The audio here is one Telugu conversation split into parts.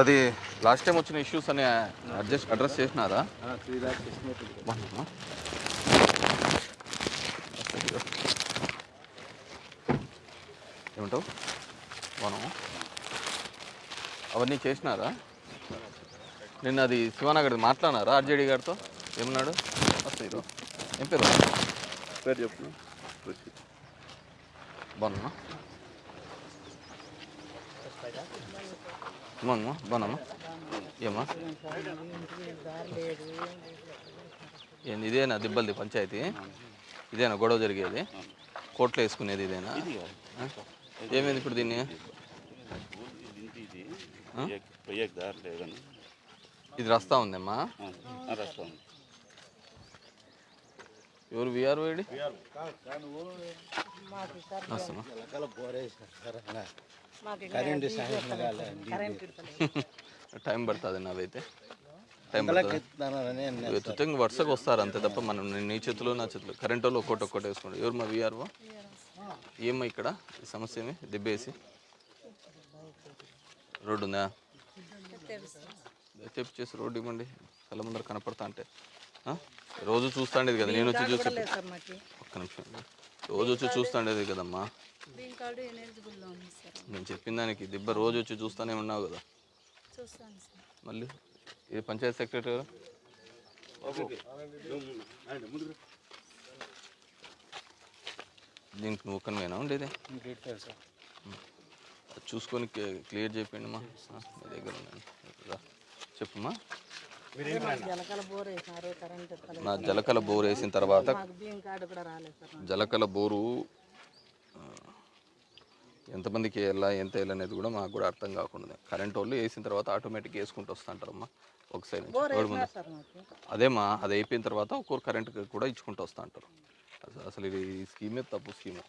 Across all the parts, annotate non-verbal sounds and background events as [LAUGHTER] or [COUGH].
అది లాస్ట్ టైం వచ్చిన ఇష్యూస్ అని అడ్జస్ట్ అడ్రస్ చేసినారా. ఏమంటావు? మనం అవన్నీ చేసినారా? నిన్న అది శివానగర్ మాట్లాడినారా ఆర్జేడీ గారితో? ఏమన్నాడు? వస్తాయి ఇదో. ఏం పేరు? పేరు చెప్పు. బాగున్నా. బాగున్నా బాగున్నామ్మా ఏమ్మా? ఏంది ఇదేనా దిబ్బలది పంచాయతీ? ఇదేనా గొడవ జరిగేది? కోర్టులో వేసుకునేది ఇదేనా? ఏమైంది ఇప్పుడు దీన్ని? ఇది రస్తా ఉందమ్మా. రాస్తాం ఎవరు విఆర్ వేడి? కరెంట్ టైం పడుతుంది నాదైతే టైం ఎత్తుతే ఇంక వరుసగా వస్తారు అంతే తప్ప మనం నీ- చేతిలో నా చేతిలో. కరెంట్ వాళ్ళు ఒక్కొక్కటి ఒక్కటి వేసుకోండి. ఎవరు మా విఆర్ఓ ఏమ్మా ఇక్కడ ఈ సమస్య ఏమి? దెబ్బేసి. రోడ్డు ఉందా? చెప్పి చేసి రోడ్డు ఇవ్వండి. కళ్ళ ముందర కనపడతా అంటే. ఆ? రోజు చూస్తాండేది కదా నేను వచ్చి చూసి ఒక్క నిమిషం. రోజు వచ్చి చూస్తాండేది కదమ్మా. నేను చెప్పిన దానికి దిబ్బ రోజు వచ్చి చూస్తానే ఉన్నావు కదా. మళ్ళీ ఇది పంచాయత్ సెక్రటరీ గారు? దీనికి నువ్వు ఒక్కనివేనా ఉండేది? చూసుకొని క్లి- క్లియర్ చేయండి మా మీ దగ్గర ఉన్నాను. చెప్పమ్మా నా జలకల బోర్ వేసిన తర్వాత. జలకల బోరు ఎంతమందికి వేయాలా ఎంత వేయాలి అనేది కూడా మాకు కూడా అర్థం కాకుండా కరెంట్ వాళ్ళు వేసిన తర్వాత ఆటోమేటిక్ వేసుకుంటూ వస్తుంటారమ్మా ఒక సైడ్ నుంచి. అదేమా అది అయిపోయిన తర్వాత ఒక్కొక్క కరెంట్ కూడా ఇచ్చుకుంటూ వస్తూ అంటారు అసలు- ఇది ఈ స్కీమే తప్పు స్కీము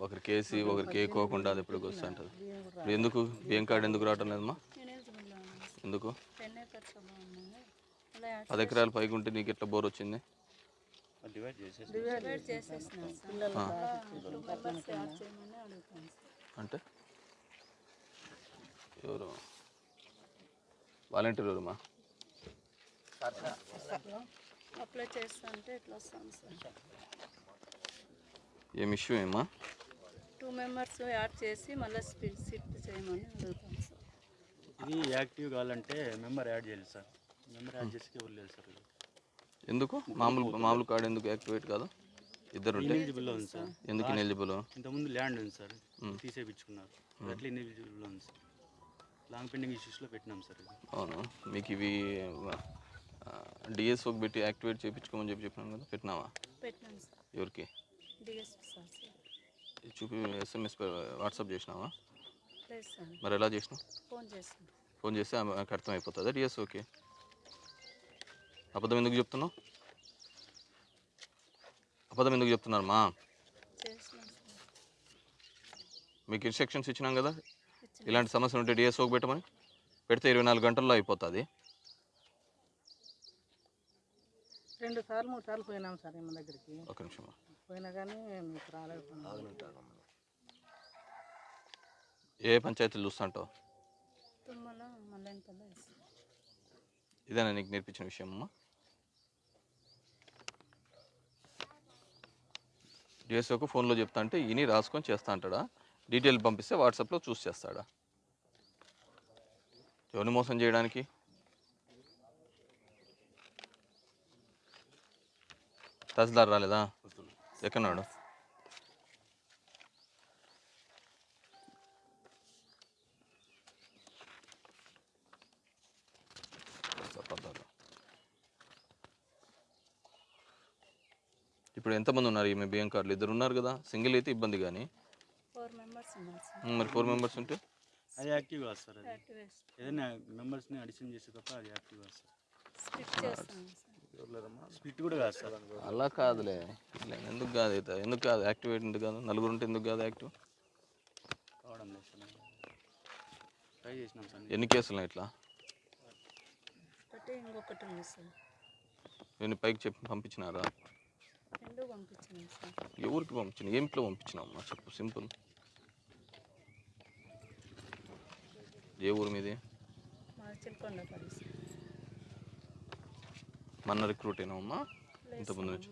ఒకరికి వేసి ఒకరికి వేయకోకుండా అది ఎప్పటికి వస్తూ ఉంటుంది ఇప్పుడు ఎందుకు బియ్యం కార్డు ఎందుకు రావటం లేదమ్మా నేను ఎలిజిబుల్లో ఉన్నాను సార్ ఎందుకు? పది ఎకరాల పైకి ఉంటే నీకు ఎట్లా బోర్ వచ్చింది? అంటే? ఎవరు? వాలంటీర్ ఎవరమ్మా? అప్లై చేస్తా అంటే ఇట్లా వస్తాను సార్? ఏం ఇష్యూ ఏమా టూ మెంబర్స్ యాడ్ చేసి మళ్ళీ స్పీడ్ సిట్ చేయమని అడుగుతాను సార్ ఇది యాక్టివ్ కావాలంటే మెంబర్ యాడ్ చేయాలి సార్. మెంబర్ యాడ్ చేసి ఎవరు లేదు సార్ ఎందుకు? మామూలు మామూలు కార్డు ఎందుకు యాక్టివేట్ కాదు? ఇద్దరు ఉంటే. ఇన్ఎలిజిబుల్లో ఉంది సార్. ఎందుకు ఇనెలిజిబుల్ ఇంతకుముందు ల్యాండ్ ఉంది సార్. తీసేపించుకున్నారు అట్లా ఇన్ఎలిజిబుల్లో ఉంది సార్. లాంగ్ పెండింగ్ ఇష్యూస్లో పెట్టినాం సార్ ఇది. అవును? మీకు ఇవి డిఎస్ఓకి పెట్టి యాక్టివేట్ చేయించుకోమని చెప్పి చెప్పినాను కదా పెట్టినావా? ఎవరికి? చూపి ఎస్ఎంఎస్ వాట్సాప్ చేసినావా? మరి ఎలా చేసినావు? ఫోన్ చేస్తే ఆమెకు అర్థం అయిపోతుందా డిఎస్ఓకి అబద్ధం ఎందుకు చెప్తున్నావు? అబద్ధం ఎందుకు చెప్తున్నారు మా? మీకు ఇన్స్ట్రక్షన్స్ ఇచ్చినాం కదా? ఇలాంటి సమస్యలు ఉంటే డిఎస్ఓకి పెట్టమని. పెడితే ఇరవై నాలుగు గంటల్లో అయిపోతుంది. రెండు సార్లు మూడు సార్లు పోయినాం సార్ ఈమె దగ్గరికి. ఒక నిమిషం. పోయినా కానీ మీకు రాలేదు ఏ పంచాయతీలు చూస్తుంటావు? ఇదేనా నీకు నేర్పించిన విషయం అమ్మా? డిఎస్ఓకు ఫోన్లో చెప్తా అంటే ఇని రాసుకొని చేస్తా అంటాడా? డీటెయిల్ పంపిస్తే వాట్సాప్లో చూసి చేస్తాడా? ఎవరిని మోసం చేయడానికి? తహసీల్దార్ రాలేదా? ఎక్కడున్నాడు అబద్ధాలు. ఇప్పుడు ఎంతమంది ఉన్నారు ఈమె బియ్యం కార్డులు? ఇద్దరు ఉన్నారు కదా. సింగిల్ అయితే ఇబ్బంది కానీ. ఫోర్ మెంబర్స్ ఉన్నారు సార్ ఉమ్, మరి ఫోర్ మెంబర్స్ ఉంటే? అది యాక్టివ్ కాదు సార్ అది. ఏదైనా మెంబర్స్ని అడిషన్ చేస్తే తప్ప అది యాక్టివ్ కాదు సార్ స్ప్లిట్ సార్ స్ప్లిట్ కూడా కాదు సార్ అలా కాదులే. ఎందుకు కాదు అయితే ఎందుకు కాదు? యాక్టివేట్ ఎందుకు కాదు? నలుగురు ఉంటే ఎందుకు కాదు యాక్టివ్? కావడం లేదు సార్ ట్రై చేసినాం సార్ ఎన్ని కేసులు ఇట్లా? ఒకటి ఇంకొకటి ఉంది సార్ నేను పైకి చెప్పి పంపించినారా? ఎవరికి పంపించిన? ఏమిట్లో పంపించినావు అమ్మా? చెప్పు సింపుల్. ఏ ఊరు మీది? మన రిక్రూట్ అయినావమ్మా ఇంతకుముందు నుంచి.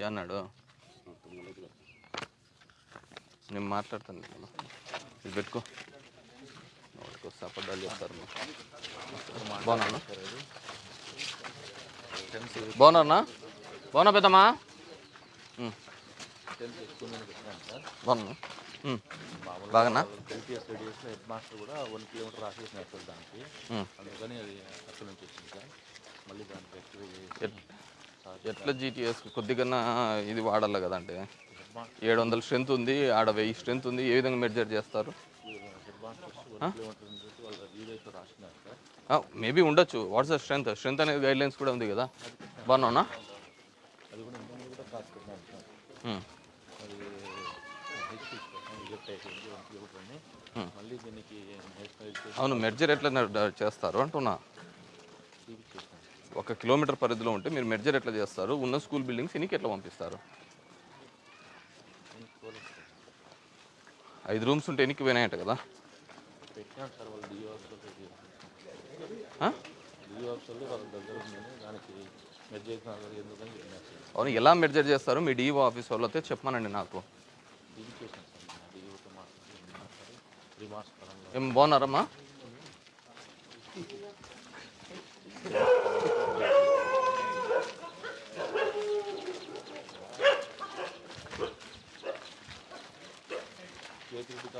ఏ అన్నాడు? నేను మాట్లాడతాను. ఇది పెట్టుకో. వాడికి వస్తే అబద్ధాలు చెప్తారు బాగున్నా బాగున్నారన్నా బాగున్నా పెద్దమ్మా. బాగున్నా ఉమ్. బాగానా ఎల్పిఎస్ రేడియస్లో హెడ్ మాస్టర్ కూడా వన్ కిలోమీటర్ రాసేసిన సార్ దానికి. అందుకని అది అక్కడ నుంచి వచ్చింది సార్ మళ్ళీ దానికి ఎట్లా జీటీఎస్ కొద్దిగా ఇది వాడాలి కదంటే ఏడు వందల స్ట్రెంత్ ఉంది ఆడ వెయ్యి స్ట్రెంత్ ఉంది ఏ విధంగా మెజర్ చేస్తారు హెడ్ మాస్టర్స్ వన్ కిలోమీటర్ నుంచి వాళ్ళ వీడియోస్లో రాసినారు సార్ మేబీ ఉండొచ్చు. వాట్స్ ద స్ట్రెంత్ స్ట్రెంత్ అనేది గైడ్ లైన్స్ కూడా ఉంది కదా. వన్ అని నేషనల్ చేసి అవును మెర్జర్ ఎట్లా చేస్తారు అంటున్నా. ఒక కిలోమీటర్ పరిధిలో ఉంటే మీరు మెర్జర్ ఎట్లా చేస్తారు? ఉన్న స్కూల్ బిల్డింగ్స్ ఇనికి ఎట్లా పంపిస్తారు? ఐదు రూమ్స్ ఉంటే ఎనికి పోయినాయంట కదా. సార్ వాళ్ళు ఆఫీసర్లు వాళ్ళ దగ్గర ఉందని దానికి మెడ్ ఎందుకని చెప్పినారు సార్ అవును ఎలా మెర్జర్ చేస్తారు? మీ డిఓ ఆఫీస్ వాళ్ళతో చెప్పమనండి నాకు. చూపించేసాను సార్ డిఓతో మాట్లాడి పరంగా ఏం బాగున్నారమ్మా?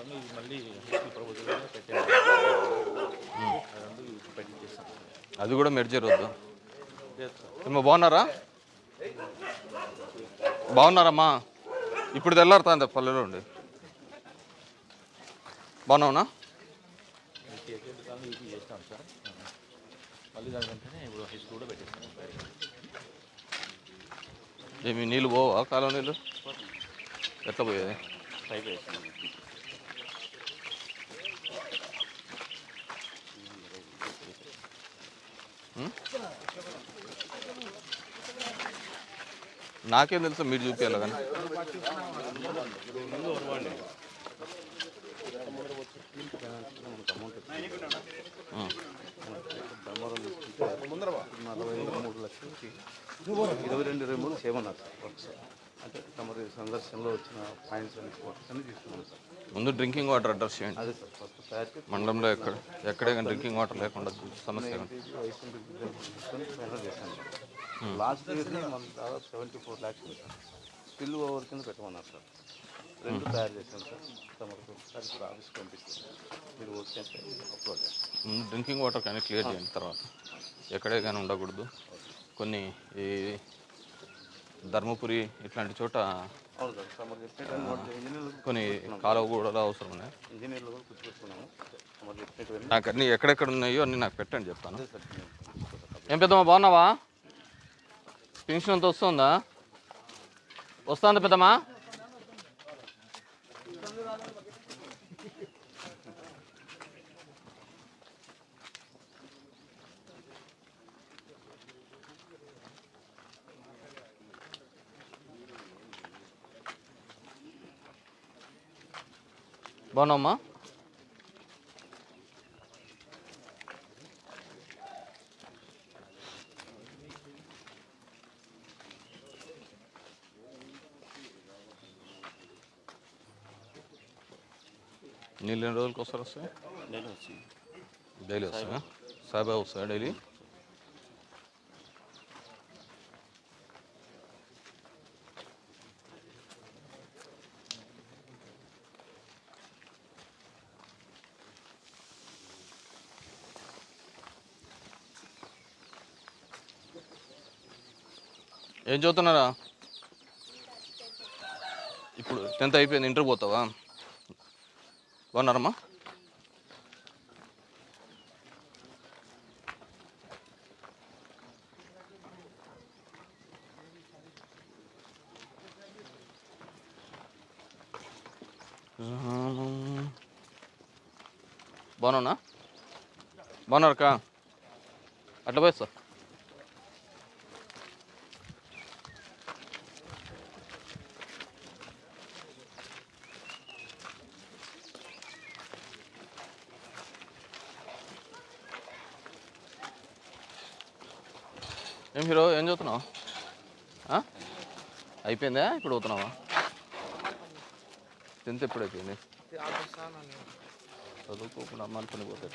ఇది మళ్ళీ అది కూడా మెర్జర్ వద్దు బాగున్నారా? బాగున్నారమ్మా. ఇప్పుడు తెల్లారుతా పల్లెలో ఉండి. బాగున్నావునా? సార్ మళ్ళీ ఇప్పుడు కూడా ఏమి నీళ్ళు పోవా? కాలం నీళ్ళు? ఎట్లా పోయేది? నాకేం తెలుసు మీరు చూపించాలి కానీ? నలభై మూడు లక్షలకి ఇరవై రెండు ఇరవై మూడు చేయమన్నారు సార్ అంటే తమరి సందర్శనలో వచ్చిన పాయింట్స్ అన్ని వర్క్స్ అన్ని తీసుకున్నాం సార్ ముందు డ్రింకింగ్ వాటర్ అడ్రస్ చేయండి అదే సార్ ఫస్ట్ తయారు మండలంలో ఎక్కడ ఎక్కడే కానీ డ్రింకింగ్ వాటర్ లేకుండా సమస్య చేశాను సార్ లాస్ట్ ఇయర్ మన దాదాపు seventy four lakhs still over కింద పెట్టమన్నారు సార్ రెండు తయారు చేశాను సార్ తమకు ఇప్పుడు ఆఫీస్కి పంపిస్తాను మీరు ఓకే అప్లోడ్ చేస్తాను ముందు డ్రింకింగ్ వాటర్ కానీ క్లియర్ చేయండి తర్వాత ఎక్కడే కానీ ఉండకూడదు కొన్ని ఈ ధర్మపురి ఇట్లాంటి చోట కొన్ని కాలువ కూడా అవసరం ఉన్నాయి. నాకు అన్ని ఎక్కడెక్కడ ఉన్నాయో అన్ని నాకు పెట్టండి చెప్తాను. ఏం పెద్దమ్మా బాగున్నావా? పెన్షన్ అంత వస్తుందా? వస్తుందా పెద్దమ్మా? బాగున్నావమ్మా నీళ్ళు ఎన్ని రోజులకి వస్తారు వస్తాయి నేను వచ్చింది డైలీ వస్తాయా సాయిబాబా వస్తాయా డైలీ ఏం చదువుతున్నారా? ఇప్పుడు టెన్త్ అయిపోయింది ఇంటర్ పోతావా? బాగున్నారమ్మా? బాగున్నా బాగున్నారక్క అట్లా పోయిస్తా ఏం హీరో? ఏం చదువుతున్నావు? అయిపోయిందా? ఇప్పుడు పోతున్నావా? టెన్త్ ఎప్పుడు అయిపోయింది? చదువుకోకుండా అమ్మాలి పని పోతే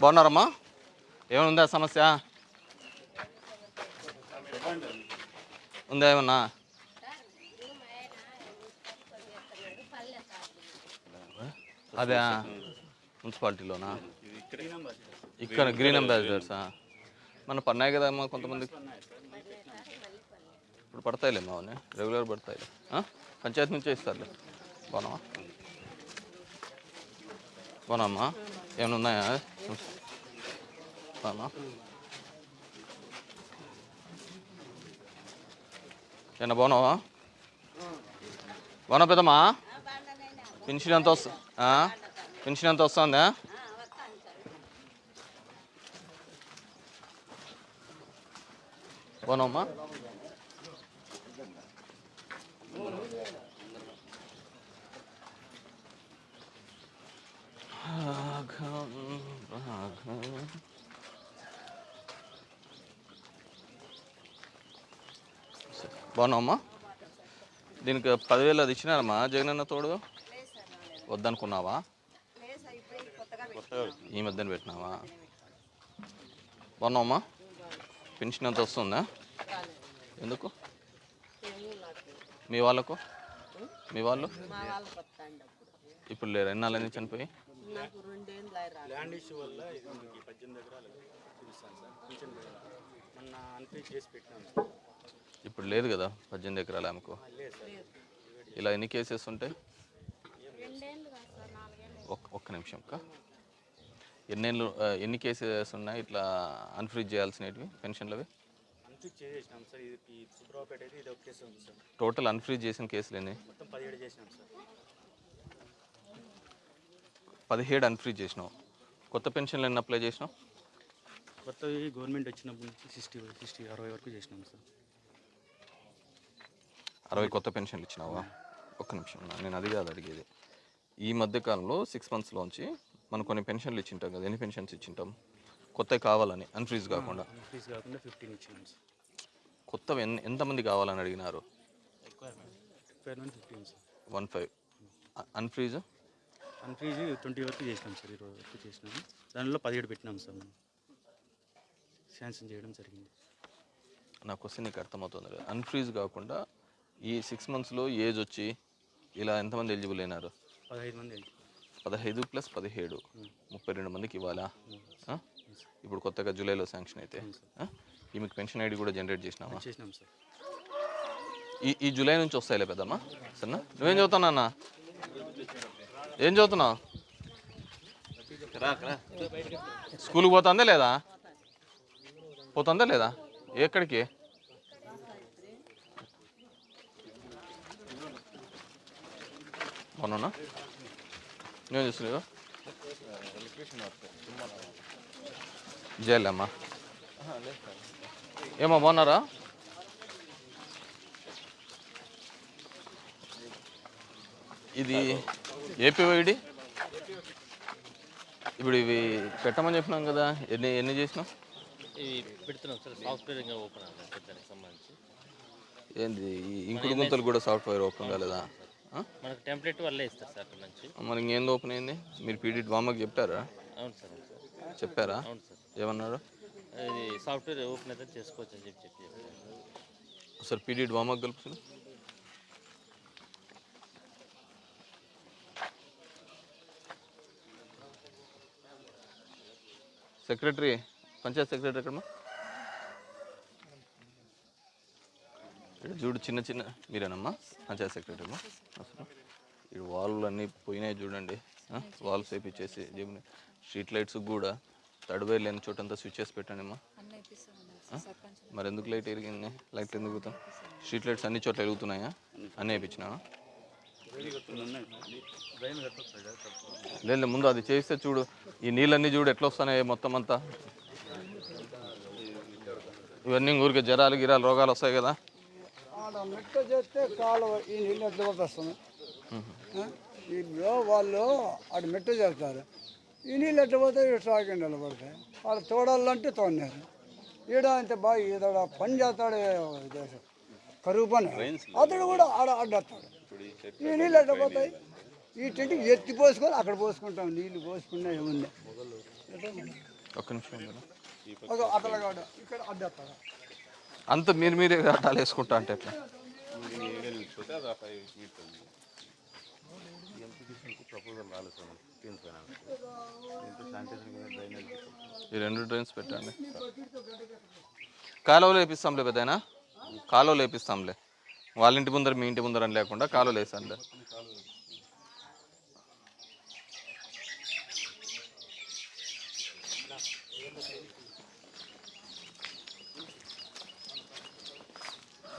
బాగున్నారమ్మా? ఏమైనా సమస్య? ఉందా ఏమన్నా? అదే మున్సిపాలిటీలోనా? ఇక్కడ గ్రీన్ అంబాసిడర్సా మన పన్నాయి కదా అమ్మా కొంతమంది? ఇప్పుడు పడతాయిలే మా అవన్నీ. రెగ్యులర్ పడతాయిలే? పంచాయతీ నుంచే ఇస్తారులే. బాగున్నావా బాగున్నామ్మా ఏమైనా ఉన్నాయా? బాగున్నా ఏమన్నా బాగున్నావా బాగున్నా పెద్దమ్మా? పెన్షన్ ఎంత వస్తుంది పెన్షన్ ఎంత వస్తుందా? బాగున్నావమ్మా రాఘం రాఘం బాగున్నావమ్మా దీనికి పదివేలు అది ఇచ్చినారమ్మా జగనన్న తోడు? వద్దనుకున్నావా? ఈ మధ్యన పెట్టినావా? బాగున్నావమ్మా పెన్షన్ అంత వస్తుందా ఎందుకు? మీ వాళ్ళకు? మీ వాళ్ళు? ఇప్పుడు లేరు? ఎన్నాళ్ళని చనిపోయి? ఇప్పుడు లేదు కదా పద్దెనిమిది ఎకరాల ఆమెకు. ఇలా ఎన్ని కేసెస్ ఉంటాయి ఒక్క నిమిషం అక్క. ఎన్నేళ్ళు ఆ, ఎన్ని కేసెస్ ఉన్నాయి? ఇట్లా అన్ఫ్రీజ్ చేయాల్సినవి పెన్షన్లవి? టోటల్ అన్ఫ్రీజ్ చేసిన కేసులు ఎన్ని? పదిహేడు అన్ఫ్రీజ్ చేసినావు. కొత్త పెన్షన్లు ఎన్ని అప్లై చేసినావు? కొత్తవి గవర్నమెంట్ వచ్చినప్పటి నుంచి సిక్స్టీ సిక్స్టీ అరవై వరకు చేసినాం సార్. అరవై కొత్త పెన్షన్లు ఇచ్చినావా? ఒక్క నిమిషం నేను అది కాదు అడిగేది. ఈ మధ్య కాలంలో సిక్స్ మంత్స్లోంచి మనం కొన్ని పెన్షన్లు ఇచ్చింటాం కదా ఎన్ని పెన్షన్స్ ఇచ్చింటాం? కొత్తవి కావాలని అన్ఫ్రీజ్ కాకుండా. కాకుండా ఫిఫ్టీన్ ఇచ్చినాం సార్ కొత్తవి ఎన్ని ఎంతమంది కావాలని అడిగినారు? Requirement fifteen sir one five unfreeze unfreeze twenty వరకు చేసినాం సార్ ఇరవై వరకు చేసినాము దానిలో పదిహేడు పెట్టినాం సార్ మనం శాంక్షన్ చేయడం జరిగింది. నా క్వశ్చన్ నీకు అర్థమవుతుంది కదా. అన్ఫ్రీజ్ కాకుండా ఈ సిక్స్ మంత్స్లో ఏజ్ వచ్చి ఇలా ఎంతమంది ఎలిజిబుల్ అయినారు? పదహైదు మంది పదహైదు ప్లస్ పదిహేడు. ముప్పై రెండు మందికి ఇవ్వాలా? ఇప్పుడు కొత్తగా జూలైలో శాంక్షన్ అయితే. ఆ? ఈమెకు పెన్షన్ ఐడి కూడా జనరేట్ చేసినావా? చేసినాం సార్. ఈ ఈ జూలై నుంచి వస్తాయిలే పెద్దమ్మా. సరేనా? నువ్వేం చదువుతున్నావు అన్న ఏం చదువుతున్నావు? స్కూల్కి పోతుందా లేదా? పోతుందా లేదా? ఎక్కడికి? అవునా నేను చూస్తున్నావు జైలమ్మా ఏమో బాగున్నారా ఇది ఏపీవైడి ఇప్పుడు ఇవి పెట్టమని చెప్పినాం కదా ఎన్ని ఎన్ని చేసినాం ఇవి పెడుతున్నాం సార్ సాఫ్ట్వేర్ ఓపెన్ సంబంధించి ఏంది ఈ ఇంకుడు గుంతలు కూడా సాఫ్ట్వేర్ ఓపెన్ కాలేదా? మనకు టెంప్లెట్ వల్లే ఇస్తారు సార్ అక్కడ నుంచి. మరి ఇంకేంది ఓపెన్ అయింది? మీరు పీడీ వామకి చెప్పారా? అవును సార్ అవును సార్. చెప్పారా? అవును సార్. ఏమన్నారు ఇది సాఫ్ట్వేర్ ఓపెన్ అయితే చేసుకోవచ్చు అని చెప్పి చెప్పి చెప్పారు. సార్ పీడీ వామకి కలుపుతుంది సెక్రటరీ పంచాయత్ సెక్రటరీ ఎక్కడమ్మా? చూడు చిన్న చిన్న మీరేనమ్మా? పంచాయత్ సెక్రటరీ అసలు ఇక్కడ వాళ్ళు అన్నీ పోయినాయి చూడండి. వాల్స్ వేపించేసి జేబుని స్ట్రీట్ లైట్స్ కూడా తడివేరు లేని చోటంతా స్విచ్చెస్ పెట్టండి అమ్మా మరి ఎందుకు లైట్ ఎరిగింది? లైట్లు ఎందుకు పోతాం స్ట్రీట్ లైట్స్ అన్ని చోట్ల వెలుగుతున్నాయా అన్నీ వేయించినా లేదు ముందు అది చేస్తే చూడు. ఈ నీళ్ళన్నీ చూడు ఎట్లా వస్తున్నాయి మొత్తం అంతా. ఇవన్నీ ఊరికే జ్వరాలు గిరాలు రోగాలు వస్తాయి కదా. ఆడ మెట్ట చేస్తే కాలువ ఈ నీళ్ళు ఎట్లా వస్తుంది ఇప్పుడు వాళ్ళు ఆడ మెట్ట చేస్తారు. ఈ నీళ్ళు ఎట్లా పోతే ఇక్కడ సాగి నిలబడతాయి వాళ్ళు తోడాలంటే తోడినారు. ఈడ అంతే బాగా ఈడ పని చేస్తాడు కరువు పని. అతడు కూడా ఆడ అడ్డేస్తాడు ఈ నీళ్ళు ఎట్లా పోతాయి? ఈ టెంట్కి ఎత్తి పోసుకొని అక్కడ పోసుకుంటాం. నీళ్ళు పోసుకున్నా ఏముంది ఒక్క నిమిషం ఇక్కడ అడ్డేస్తాడు అంత మీరు మీరే అట్టాలు వేసుకుంటా అంటే ఎట్లా? ఈ రెండు డ్రైన్స్ పెట్టండి. కాలువలు వేపిస్తాంలే పెద్దయినా? కాలువలు వేపిస్తాంలే. వాళ్ళ ఇంటి ముందర మీ ఇంటి ముందర అని లేకుండా కాలువలు వేసాంలే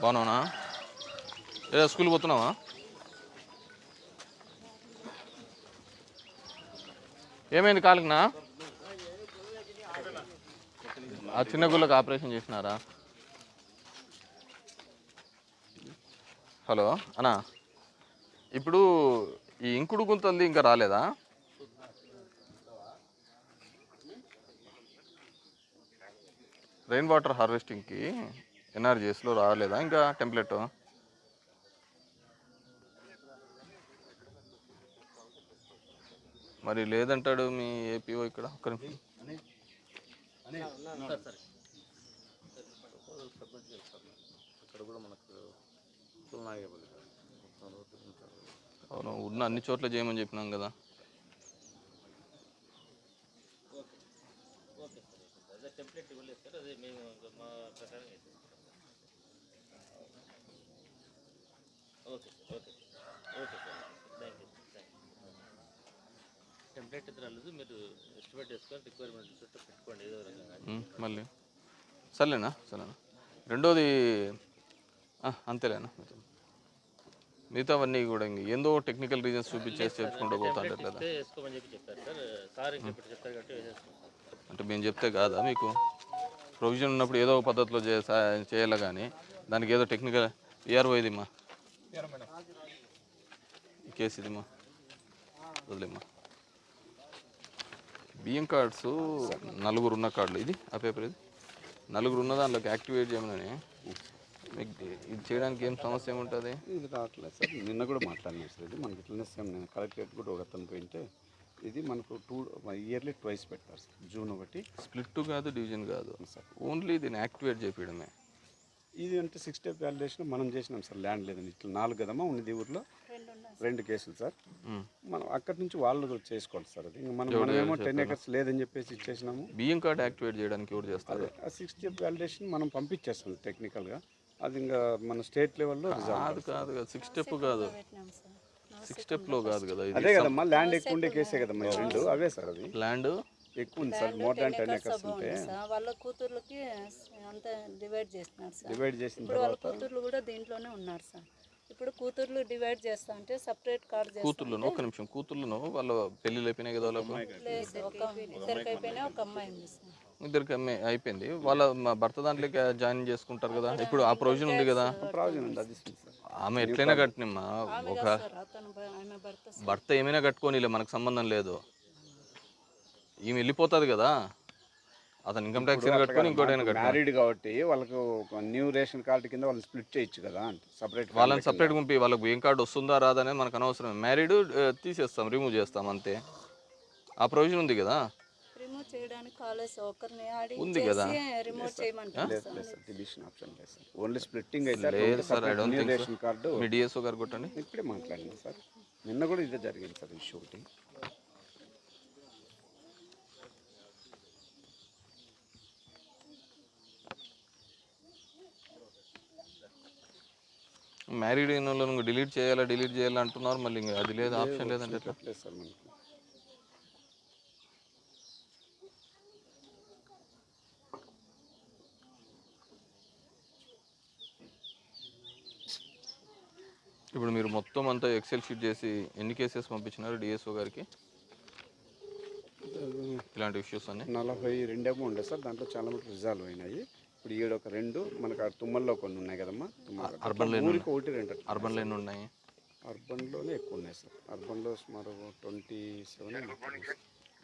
బాగున్నావునా? ఏదో స్కూల్ పోతున్నావా? ఏమైంది కాలుకునా ఆ చిన్న గుళ్ళకి ఆపరేషన్ చేసినారా? హలో అన్నా. ఇప్పుడు ఈ ఇంకుడు గుంతంది ఇంకా రాలేదా? రెయిన్ వాటర్ హార్వెస్టింగ్కి ఎన్ఆర్జీఎస్లో రాలేదా ఇంకా టెంప్లెట్? మరి లేదంటాడు మీ ఏపీఓ ఇక్కడ? ఒక్క నిమిషం. అవును ఉన్న అన్ని చోట్ల చేయమని చెప్పినాం కదా. టెంప్లెట్ ఇవ్వలేదు సార్ అదే మేము మా ప్రకారం okay sir okay okay sir. Thank you thank you template రాలేదు మీరు ఎస్టిమేట్ వేసుకొని రిక్వైర్మెంట్ చుట్టూ పెట్టుకోండి ఏదో రకంగా. మళ్ళీ. సర్లేనా సరేనా రెండోది అంతేలేనా. మిగతావన్నీ కూడా ఇంక ఏందో టెక్నికల్ రీజన్స్ చూపించేసి చెప్పుకుంటూ పోతా టెంప్లెట్ లేదా ఇస్తే వేసుకోమని చెప్పి చెప్పారు సార్. సార్ ఇంకెప్పుడు చెప్తారు కాబట్టి వేసేస్తాం అంటే మేము చెప్తే కాదా మీకు? ప్రొవిజన్ ఉన్నప్పుడు ఏదో ఒక పద్ధతిలో చేయాలి కానీ దానికి ఏదో టెక్నికల్ ఈఆర్ఓ ఇదిమ్మా ఈ కేసు ఇదిమ్మా. వదిలేమ్మా. బియ్యం కార్డ్స్ నలుగురు ఉన్న కార్డులు. ఇది ఆ పేపర్ ఇది. నలుగురు ఉన్న దాంట్లోకి యాక్టివేట్ చేయమని మీకు ఇది చేయడానికి ఏం సమస్య ఏముంటుంది? ఇది రావట్లేదు సార్. నిన్న కూడా మాట్లాడినాం సార్ ఇది. మనకి ఇట్లనే సేమ్ నేను కలెక్టరేట్ కూడా ఒక అతను పోయింటే ఇది మనకు టూ ఇయర్లీ ట్వైస్ పెడతారు సార్. జూన్ ఒకటి. స్ప్లిట్ కాదు డివిజన్ కాదు. ఓన్లీ దీన్ని యాక్టివేట్ చేయడమే ఇది అంటే సిక్స్ స్టెప్ వ్యాలిడేషన్ మనం చేసినాం సార్ ల్యాండ్ లేదని. ఇట్లా నాలుగు కదమ్మా ఉన్నది ఊర్లో? రెండు కేసులు సార్. మనం అక్కడి నుంచి వాళ్ళు చేసుకోవాలి సార్ అది. ఇంకా మనం మనమేమో టెన్ ఎకర్స్ లేదని చెప్పేసి ఇచ్చేసినాము. బియ్యం కార్డ్ యాక్టివేట్ చేయడానికి ఎవరు చేస్తారు? ఆ సిక్స్ స్టెప్ వ్యాలిడేషన్ మనం పంపించేస్తాం టెక్నికల్గా అది ఇంకా మన స్టేట్ లెవెల్లో కాదు కాదు కాదు సిక్స్ స్టెప్ కాదు. సిక్స్ స్టెప్లో కాదు కదా ఇది అదే కదమ్మా ల్యాండ్ ఎక్కువ ఉండే కేసే కదమ్మా రెండు అవే సార్ అది. ల్యాండ్ ఎక్కువ ఉంది sir. More than ten acres ఉంటే సార్. వాళ్ళ కూతుర్లకి అంతా డివైడ్ చేస్తున్నారు సార్. డివైడ్ చేసిన వాళ్ళ కూతుర్లు కూడా దీంట్లోనే ఉన్నారు సార్. ఇప్పుడు కూతుర్లు డివైడ్ చేస్తా అంటే సపరేట్ కార్డ్ చేస్తా కూతుర్లను ఒక నిమిషం. కూతుర్లను వాళ్ళ పెళ్ళిళ్ళు అయిపోయినాయి కదా ఇద్దరికి అయిపోయినా ఒక అమ్మాయి ఉంది సార్. ఇద్దరికి అమ్మాయి అయిపోయింది. వాళ్ళ మా భర్త దాంట్లోకి జాయిన్ చేసుకుంటారు కదా? ఇప్పుడు ఆ ప్రొవిజన్ ఉంది కదా? ప్రావిజన్ ఉంది అది ఇస్తుంది సార్. ఆమె ఎట్లయినా కట్టినమ్మా. ఒక. భర్త ఏమైనా కట్టుకోనిలే మనకు సంబంధం లేదు. ఈమె వెళ్ళిపోతుంది కదా. అతను ఇన్కమ్ ట్యాక్స్ కట్టుకొని ఇంకోటైనా కట్టాలి మ్యారీడ్ కాబట్టి వాళ్ళకు ఒక న్యూ రేషన్ కార్డు కింద వాళ్ళు స్ప్లిట్ చేయొచ్చు కదా సపరేట్ వాళ్ళని సపరేట్ పంపి వాళ్ళకి ఏం కార్డు వస్తుందా రాదా అనేది మనకు అనవసరం. మ్యారీడ్ తీసేస్తాం రిమూవ్ చేస్తాం అంతే. ఆ ప్రొవిజన్ ఉంది కదా? రిమూవ్ చేయడానికి కాలేజ్ ఒకరిని ఆడి ఉంది కదా. రిమూవ్ డిలిషన్ ఆప్షన్ లేదు సార్ ఓన్లీ స్ప్లిట్టింగ్ అయితే లేదు sir I don't know think ration card. Me DSO గారు కొట్టండి. ఇప్పుడే మాట్లాడినా సార్. నిన్న కూడా ఇదే జరిగింది సార్ ఇష్యూ ఒకటి. మ్యారీడ్ అయిన వాళ్ళని డిలీట్ చేయాలా డిలీట్ చేయాలా అంటున్నారు. మళ్ళీ ఇంకా అది లేదు ఆప్షన్ లేదంటే ఎట్లా లేదు సార్ మనకి ఇప్పుడు మీరు మొత్తం అంతా ఎక్సెల్ షీట్ చేసి ఎన్ని కేసెస్ పంపించినారు డిఎస్ఓ గారికి? ఇలాంటి ఇష్యూస్ అన్ని? నలభై రెండేమో ఉండే సార్ దాంట్లో చాలా మటుకు రిజాల్వ్ అయినాయి. ఇప్పుడు ఈడ ఒక రెండు మనకు ఆ తుమ్మల్లో కొన్ని ఉన్నాయి కదమ్మా తుమ్మల అర్బన్లో ఎన్ని ఊరికి ఒకటి రెండు. అట్లా. అర్బన్లో ఎన్ని ఉన్నాయి. అర్బన్లోనే ఎక్కువ ఉన్నాయి సార్. అర్బన్లో సుమారు twenty seven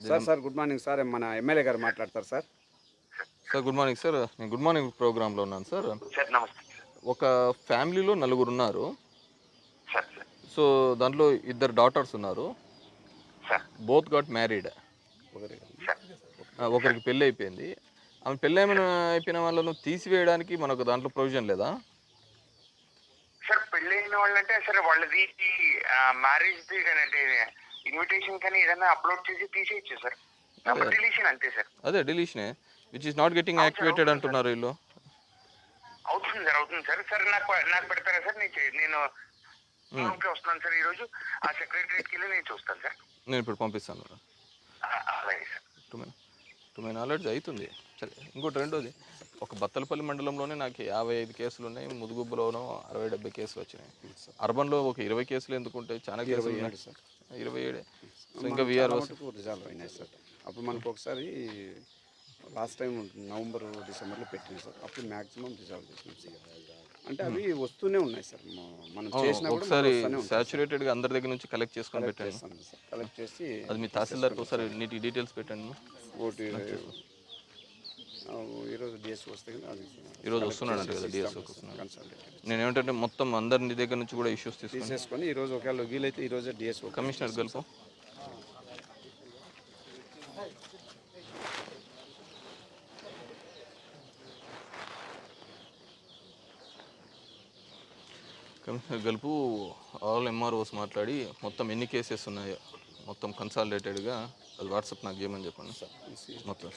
sir sir good morning sir మన ఎమ్మెల్యే గారు మాట్లాడతారు sir. Sir good morning sir. నేను గుడ్ మార్నింగ్ ప్రోగ్రాంలో ఉన్నాను సార్. ఒక ఫ్యామిలీలో నలుగురు ఉన్నారు. Sir sir. సో దాంట్లో ఇద్దరు డాటర్స్ ఉన్నారు. సార్. బోత్ గాట్ మ్యారీడ్ ఒకరి ఒకరికి పెళ్ళి అయిపోయింది. ఆమె పెళ్ళి ఏమైనా అయిపోయిన వాళ్ళను తీసివేయడానికి మనకు దాంట్లో ప్రొవిజన్ లేదా? సార్ పెళ్ళైన వాళ్ళంటే సార్ వాళ్ళది మ్యారేజ్ కానీ అంటే ఇన్విటేషన్ కానీ ఏదైనా అప్లోడ్ చేసి తీసేయచ్చు సార్. డిలీషన్ అంతే సార్. అదే డిలీషనే which is not getting activated అంటున్నారు వీళ్ళు. అవుతుంది సార్ అవుతుంది సార్. సార్ నాకు నాకు పెడతారా సార్? నేను నేను వస్తున్నాను సార్ ఈరోజు. ఆ సెక్రటరీకి వెళ్ళి నేను చూస్తాను సార్. నేను ఇప్పుడు పంపిస్తాను అలాగే సార్. టు మై నాలెడ్జ్ అవుతుంది సరే ఇంకోటి రెండోది. ఒక బత్తలపల్లి మండలంలోనే నాకు యాభై ఐదు కేసులు ఉన్నాయి ముదుగుబ్బలోనూ అరవై డెబ్బై కేసులు వచ్చినాయి. అర్బన్లో ఒక ఇరవై కేసులు ఎందుకు ఉంటాయి చాలా కేసులు ఉన్నాయి. సార్. ఇరవై ఏడే. సో ఇంకా విఆర్ఓ రిజాల్వ్ అయినాయి సార్. అప్పుడు మనకు ఒకసారి లాస్ట్ టైం నవంబర్ డిసెంబర్లో పెట్టినాయి సార్. అప్పుడు మ్యాక్సిమం రిజాల్వ్ చేసినాం సార్ అంటే అవి వస్తూనే ఉన్నాయి సార్. మనం చేసినా ఒకసారి సార్. సాచురేటెడ్గా అందరి దగ్గర నుంచి కలెక్ట్ చేసుకొని సార్. కలెక్ట్ చేసి అది మీ తహసీల్దార్కి ఒకసారి నీటి డీటెయిల్స్ పెట్టండి. ఓటీ ఈరోజు డిఎస్ వస్తే ఈరోజు వస్తున్నాడంట కదా డిఎస్ఓ వస్తున్నాడు. నేను ఏమిటంటే మొత్తం అందరి దగ్గర నుంచి కూడా ఇష్యూస్ తీసుకొని ఈరోజు ఒకవేళ వీలైతే ఈరోజే డిఎస్ఓ కమిషనర్ గెలుపు. కమిషనర్ గెలుపు ఆల్ ఎంఆర్ఓస్ మాట్లాడి మొత్తం ఎన్ని కేసెస్ ఉన్నాయో మొత్తం కన్సాలిడేటెడ్గా అది వాట్సాప్ నాకు చేయమని చెప్పండి మొత్తం.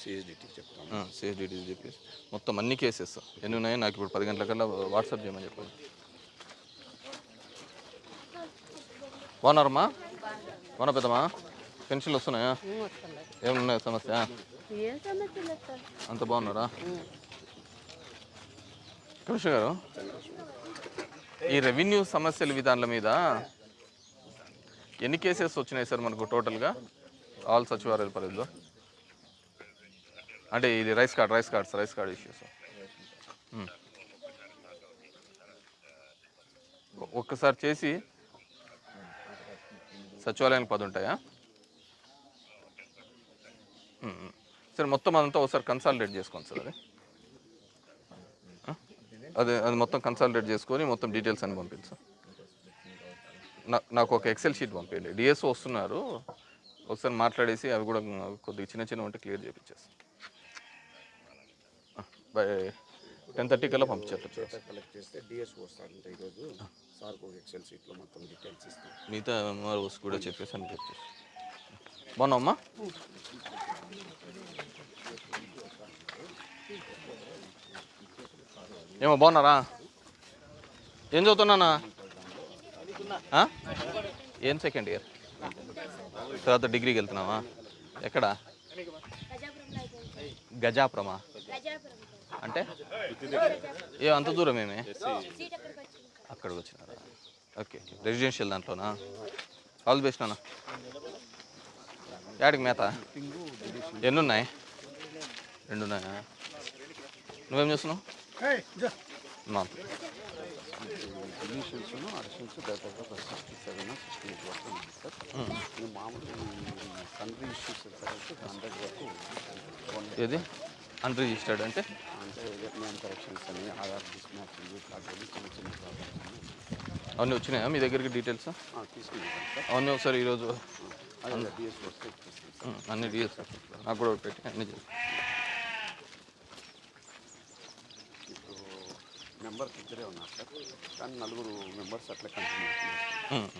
సిఎస్డిటీ చెప్తాను. సిఎస్డిటీ చెప్పేసి. మొత్తం అన్ని కేసెస్ ఎన్ని ఉన్నాయో నాకు ఇప్పుడు పది గంటలకల్లా వాట్సాప్ చేయమని చెప్పండి. బాగున్నారమ్మా? బాగున్నా పెద్దమ్మా? పెన్షన్లు వస్తున్నాయా? ఏమున్నాయి సమస్య? సార్. అంత బాగున్నారా? కమిషనర్ గారు? ఈ రెవెన్యూ సమస్యల విధానాల మీద ఎన్ని కేసెస్ వచ్చినాయి సార్ మనకు టోటల్గా? ఆల్ సచివాలయాల పరిధిలో? అంటే ఇది rice card rice cards rice card issues ఒక్కసారి చేసి సచివాలయానికి పది ఉంటాయా? సరే మొత్తం అదంతా ఒకసారి కన్సాలిడేట్ చేసుకోండి సార్ అది. అదే అది మొత్తం కన్సాలిడేట్ చేసుకొని మొత్తం డీటెయిల్స్ అని పంపించు. నా- నాకు ఒక ఎక్సెల్ షీట్ పంపించండి. డిఎస్ఓ వస్తున్నారు. ఒకసారి మాట్లాడేసి అవి కూడా కొద్దిగా చిన్న చిన్న ఉంటే క్లియర్ చేయించేస్తాను బై టెన్ థర్టీ కల్లా పంపించేట కలెక్ట్ చేస్తే డిఎస్ఓ ఈరోజు. ఒక ఎక్సెల్ షీట్లో మొత్తం డీటెయిల్స్ ఇస్తాం. మిగతా ఎంఆర్ఓస్ కూడా చెప్పేసి అని చెప్పేసి బాగున్నావమ్మా? ఏమో బాగున్నారా? ఏం చదువుతున్నానా ఏం సెకండ్ ఇయర్ తర్వాత డిగ్రీకి వెళ్తున్నావా? ఎక్కడ? గజాపురమా? అంటే? ఏ అంత దూరం ఏమి? అక్కడికి వచ్చినారా? ఓకే రెసిడెన్షియల్ దాంట్లోనా? ఆల్ బెస్ట్ నాన్న. యాడికి మేత? ఎన్నున్నాయి? రెండున్నాయా? రెండు నువ్వేం చేస్తున్నావు? మా డివిషన్స్ అడిషన్స్ దాదాపు ఒక సిక్స్టీ సెవెన్ సిక్స్టీ ఎయిట్ వరకు ఉంది సార్ ఈ మామూలు కంట్రీ ఇష్యూస్ వచ్చేసరికి హండ్రెడ్ వరకు వన్ ఏది? అన్రిజిస్టర్డ్ అంటే? అంటే నేమ్ కరెక్షన్స్ అని ఆధార్ డిస్మ్యాచింగ్ ఇట్లాంటివి చిన్న చిన్న ప్రాబ్లమ్స్ అవన్నీ వచ్చినాయా మీ దగ్గరికి డీటెయిల్స్ తీసుకుంటాం సార్ అవన్నీ ఒకసారి ఈరోజు డిఎస్ అన్ని డీటెయిల్స్ నాకు కూడా ఒకటి పెట్టి అన్ని చేసి మెంబర్స్ ఇద్దరే ఉన్నారు సార్. కానీ నలుగురు మెంబర్స్ అట్లా కంటిన్యూ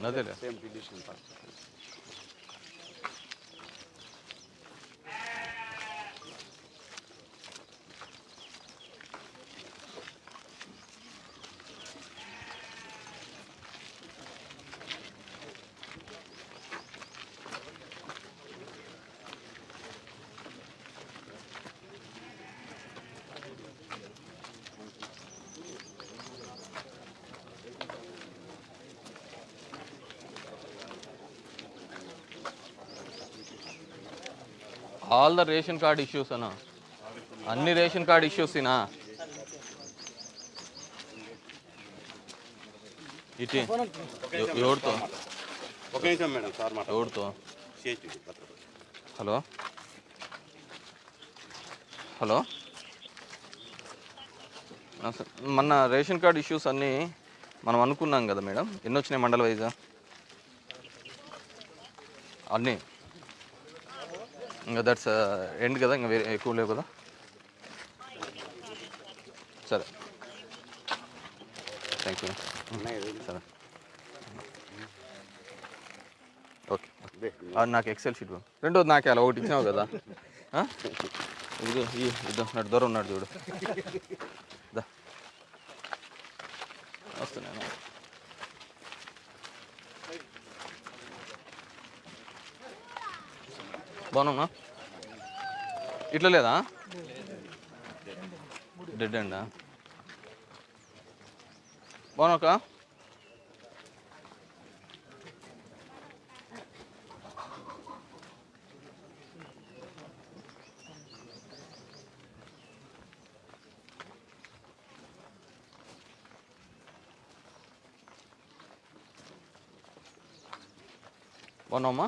అదేలే. Same deletion part all the ration card issues అన్నా. అన్ని రేషన్ కార్డ్ ఇష్యూస్ ఇనా ఇటీ. ఎవ- ఎవరితో? ఒక నిమిషం మేడం సార్ మాట ఎవరితో? హలో? హలో. మొన్న రేషన్ కార్డ్ ఇష్యూస్ అన్నీ మనం అనుకున్నాం కదా మేడం. ఎన్ని వచ్చినాయి మండల వైజా? అన్నీ. ఇంకా దట్స్ ఎండ్ కదా ఇంకా వేరే ఎక్కువ లేవు కదా? సరే. థ్యాంక్ యూ సరే. ఓకే నాకు ఎక్సెల్ షీట్. రెండోది నాకే అలా ఒకటి ఇచ్చినావు కదా. ఈ ఇద్దాం నాడు దూరం ఉన్నాడు చూడు దా వస్తున్నాను బాగున్నామా ఇట్లా లేదా? డెడ్ అండా బాగున్నాక బాగున్నావమ్మా?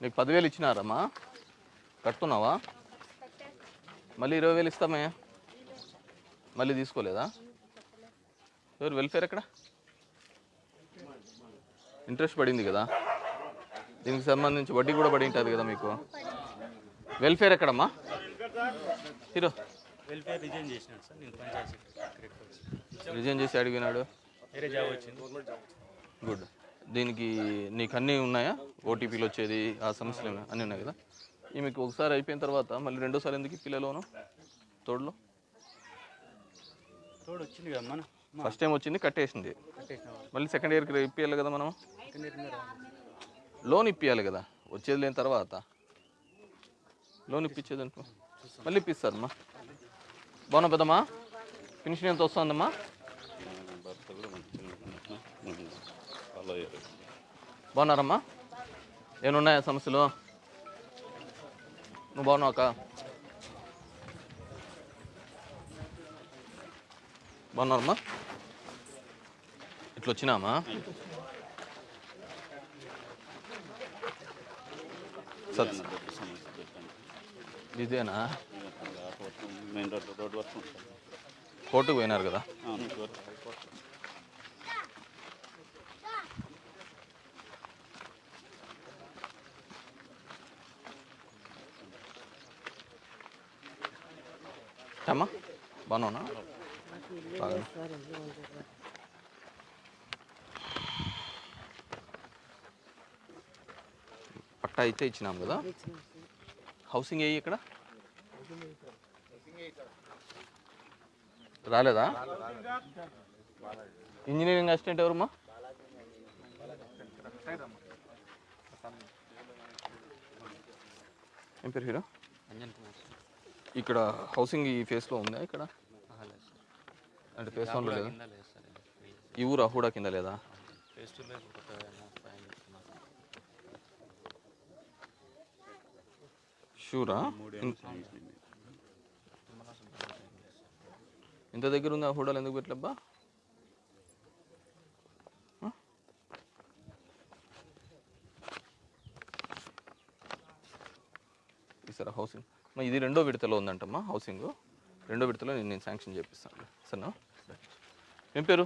నీకు పదివేలు ఇచ్చినారమ్మా. కట్టుకున్నావా మళ్ళీ ఇరవై వేలు ఇస్తామే. మళ్ళీ తీసుకోలేదా? ఎవరు వెల్ఫేర్ ఎక్కడ? ఇంట్రెస్ట్ పడింది కదా. దీనికి సంబంధించి వడ్డీ కూడా పడి ఉంటుంది కదా మీకు. వెల్ఫేర్ ఎక్కడమ్మా? హీరో వెల్ఫేర్ రిజైన్ చేసినాడు సార్ నేను పంచాయతీ సెక్రటరీ రిజైన్ చేసి అడిగినాడు వేరే జాబ్ వచ్చింది. గుడ్ దీనికి నీకు అన్నీ ఉన్నాయా? ఓటీపీలు వచ్చేది ఆ సమస్యలు ఏమైనా అన్నీ ఉన్నాయి కదా? ఈమెకు ఒకసారి అయిపోయిన తర్వాత మళ్ళీ రెండోసారి ఎందుకు పిల్లలోను? తోడులో? తోడు వచ్చింది కదా మన ఫస్ట్ టైం వచ్చింది కట్టేసింది. మళ్ళీ సెకండ్ ఇయర్కి ఇప్పియాలి కదా మనం లోన్ ఇప్పియాలి కదా? వచ్చేది లేని తర్వాత? లోన్ ఇప్పించేది అనుకో. మళ్ళీ ఇప్పిస్తారమ్మా బాగున్నా పెద్దమ్మా? పెన్షన్ ఎంత వస్తుందమ్మా? బాగున్నారమ్మా? ఏమున్నాయా సమస్యలు? నువ్వు బాగున్నావు అక్క? బాగున్నారమ్మా? ఇట్లా వచ్చినామా సత్ ఇదేనా? మెయిన్ రోడ్ రోడ్ వరకు ఉంటుంది. కోర్టుకు పోయినారు కదా? అమ్మా బాగున్నావునా బాగా పట్టా అయితే ఇచ్చినాం కదా? హౌసింగ్ ఏ ఇక్కడ? రాలేదా? ఇంజనీరింగ్ అసిస్టెంట్ ఎవరమ్మా? ఏం పేరు హీరో? ఇక్కడ హౌసింగ్ ఈ ఫేస్లో ఉందా ఇక్కడ? అంటే ఫేస్ వన్లో లేదా? ఈ ఊరు అహూడా కింద లేదా? షూరా ఇంత దగ్గర ఉంది ఆ ఎందుకు పెట్టలేబ్బా? ఆ? ఈసారి హౌసింగ్ ఇది రెండో విడతలో ఉందంటమ్మా హౌసింగ్ రెండో విడతలో నేను నేను శాంక్షన్ చేపిస్తాను. సరేనా? ఏం పేరు?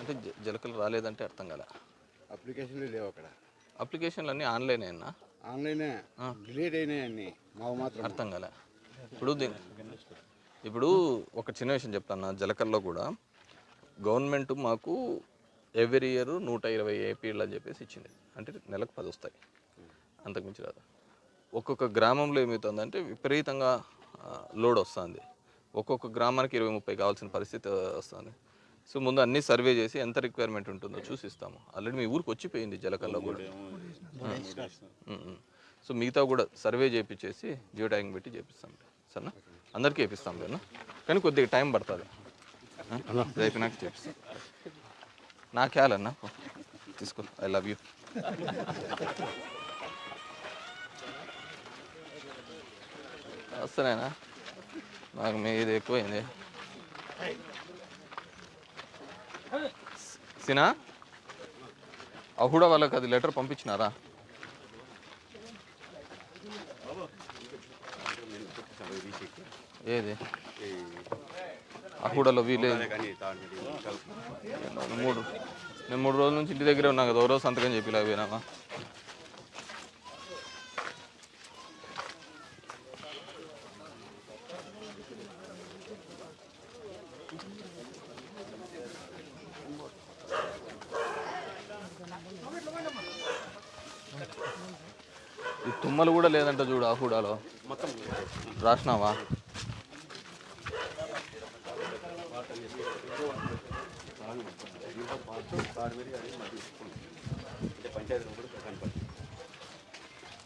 అంటే జలకలు రాలేదంటే అర్థం కాలే. అప్లికేషన్లు లేవు అక్కడ. అప్లికేషన్లు అన్నీ? ఆన్లైన్ అయినా ఆన్లైనే డిలీట్ అయినాయి అన్ని. మాకు మాత్రం అర్థం కాలే. ఇప్పుడు ఇప్పుడు ఒక చిన్న విషయం చెప్తాను జలకల్లో కూడా గవర్నమెంట్ మాకు ఎవ్రీ ఇయర్ నూట ఇరవై ఏపీలు అని చెప్పేసి ఇచ్చింది. అంటే నెలకు పది వస్తాయి. అంతకుమించి రాదు ఒక్కొక్క గ్రామంలో ఏమవుతుందంటే విపరీతంగా లోడ్ వస్తుంది. ఒక్కొక్క గ్రామానికి ఇరవై ముప్పై కావాల్సిన పరిస్థితి వస్తుంది. సో ముందు అన్ని సర్వే చేసి ఎంత రిక్వైర్మెంట్ ఉంటుందో చూసి ఇస్తాము ఆల్రెడీ మీ ఊరికి వచ్చిపోయింది జలకల్లో కూడా. సో మిగతా కూడా సర్వే చేయించేసి జియో ట్యాగింగ్ పెట్టి చేపిస్తాం. సరేనా? అందరికీ వేపిస్తాం లేనా కానీ కొద్దిగా టైం పడుతుంది? ఇది అయిపోయినాక చేపిస్తాం. నా ఖ్యాల్ అన్న తీసుకో. I love you. వస్తున్నాయినా నాకు మీది ఎక్కువైంది. సినా? కూడా వాళ్ళకి అది లెటర్ పంపించినారా? ఏది? అహూడలో వీలే మూడు. నేను మూడు రోజుల నుంచి ఇంటి దగ్గరే ఉన్నా కదా ఓ రోజు సంతకం చెప్పి పోయినావా? ఈ తుమ్మలు కూడా లేదంట చూడు ఆ హూడాలో. రాసినావా?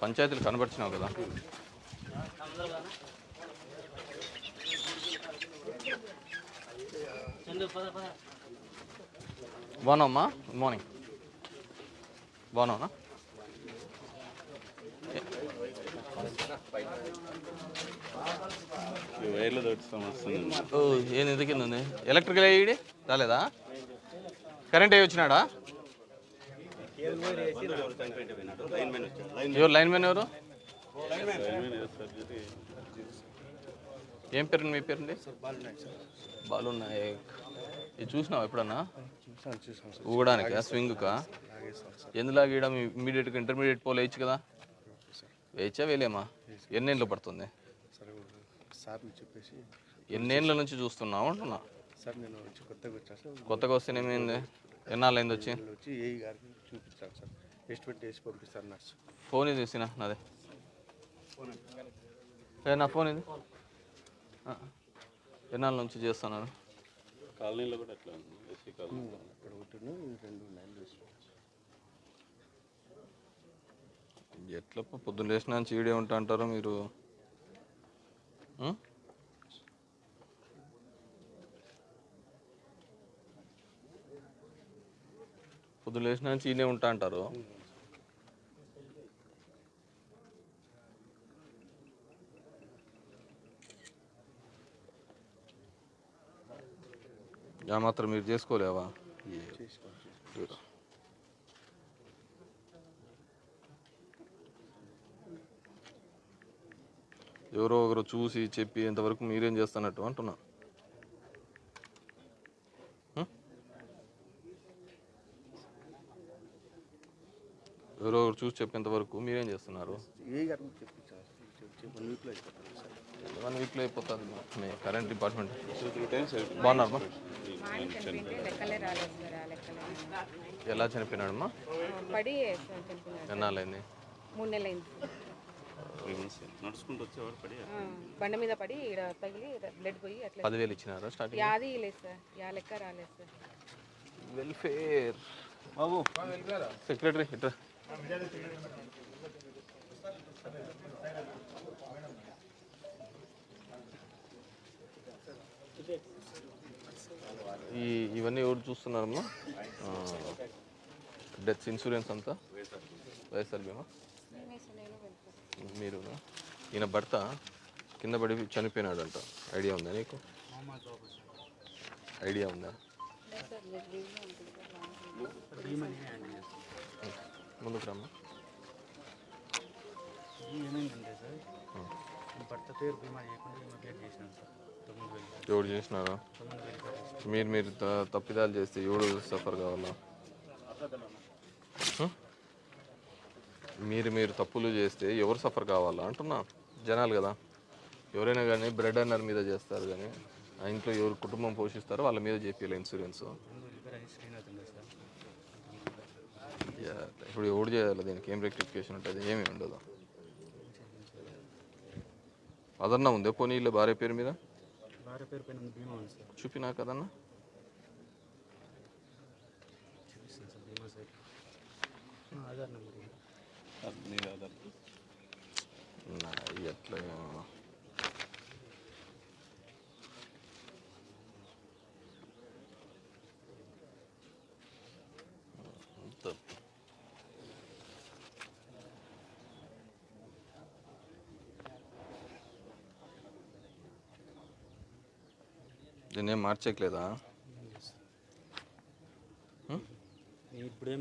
పంచాయతీలు కనబడిచినావు కదా. చందు పద పద బాగున్నావమ్మా గుడ్ మార్నింగ్ బాగున్నావునా వైర్లు తోటి సమస్య ఓ ఏంది ఎందుకు కింద ఉంది ఎలక్ట్రికల్ అయ్యి రాలేదా? కరెంట్ అయ్యి వచ్చినాడా? ఎవరు లైన్ మ్యాన్ ఎవరు? ఏం పేరు మీ పేరుంది బాలు నాయక్ ఇది చూసినావా ఎప్పుడన్నా? ఊగడానికా స్వింగ్కా? లాగేస్తాను సార్ ఎందులా గీయడం ఇమీడియట్గా ఇంటర్మీడియట్ పోల్ వేయచ్చు కదా? వేయచ్చా వేయలేమా? ఎన్నేళ్ళు పడుతుంది? ఎన్నేళ్ళ నుంచి చూస్తున్నావు అంటున్నా? కొత్తగా వచ్చాను ఏమైంది ఎన్నాళ్ళైంది వచ్చి? వచ్చి? ఏఈ గారికి చూపించాను సార్. ఎస్టిమేట్ వేసి పంపిస్తారు నర్సు. ఫోన్ ఇది తీసిన నాదే? ఏ నా ఫోన్ ఇది. ఎన్నాళ్ళ నుంచి చేస్తున్నాను కాలనీలో కూడా అట్లా ఉంది. ఎస్సీ కాలనీ ఇక్కడ ఒకటి రెండు ఎట్లా పొద్దున్న లేచిన చీడే ఉంటా అంటారు మీరు. పొద్దున పొద్దున్న నుంచి ఈయనే ఉంటా అంటారు. ఆ మాత్రం మీరు చేసుకోలేవా? ఎవరో ఒకరు చూసి చెప్పి ఇంతవరకు మీరేం చేస్తున్నట్టు అంటున్నా. ఎవరో ఒకరు చూసి చెప్పేంతవరకు మీరేం చేస్తున్నారు? వన్ వీక్లో అయిపోతుంది మీ కరెంట్ డిపార్ట్మెంట్. బాగున్నారమ్మా ఎలా చనిపోయినాడమ్మా? పడి ఎన్నాళ్ళైంది? మూడు నెలలు అయింది నడుచుకుంటూ వచ్చేవాడు పడి ఆ, బండ మీద పడి ఈడ తగిలి బ్లడ్ పోయి అట్లా పదివేలు ఇచ్చినారా స్టార్టింగ్? యాది లేదు సార్ యా లెక్క రాలేదు సార్. వెల్ఫేర్. బాబు. సెక్రటరీ ఇట్రా ఈ ఇవన్నీ ఎవరు చూస్తున్నారమ్మా డెత్ ఇన్సూరెన్స్ అంతా? వైఎస్ఆర్ బీమా మీరు ఈయన భర్త కింద పడి చనిపోయినాడంట. ఐడియా ఉందా నీకు? ఐడియా ఉందా? ముందుకు రమ్మా ఏమైందంటే సార్? భర్త పేరు బీమా చేయకుండా ఈమె పేరు చేసినాను సార్. తొమ్మిది వేలు ఎవడు చేసినారా? తొమ్మిది వేలు కట్టేసి మీరు మీరు త- తప్పిదాలు చేస్తే ఎవడు సఫర్ కావాలా? మీరు మీరు తప్పులు చేస్తే ఎవరు సఫర్ కావాలా? అంటున్నా జనాలు కదా. ఎవరైనా కానీ బ్రెడ్ అన్నర్ మీద చేస్తారు కానీ ఆ ఇంట్లో ఎవరు కుటుంబం పోషిస్తారో వాళ్ళ మీద చేపియాలి ఇన్సూరెన్స్. ముందు శ్రీనాథ్ ఇప్పుడు ఎవడు చేయాలి? దీనికి ఏం రెక్టిఫికేషన్ ఉంటుంది? ఏమీ ఉండదు. అదన్నా ఉందే? పోనీ వీళ్ళ భార్య పేరు మీద? చూపినా కదన్నా? చూపిస్తాను సార్ బీమా సార్ ఆధార్ నెంబర్ ఇది. నీది ఆధార్ నా, ఎట్లా అంత దీన్ని ఏం మార్చేయట్లేదా నేను ఇప్పుడు ఇప్పుడేం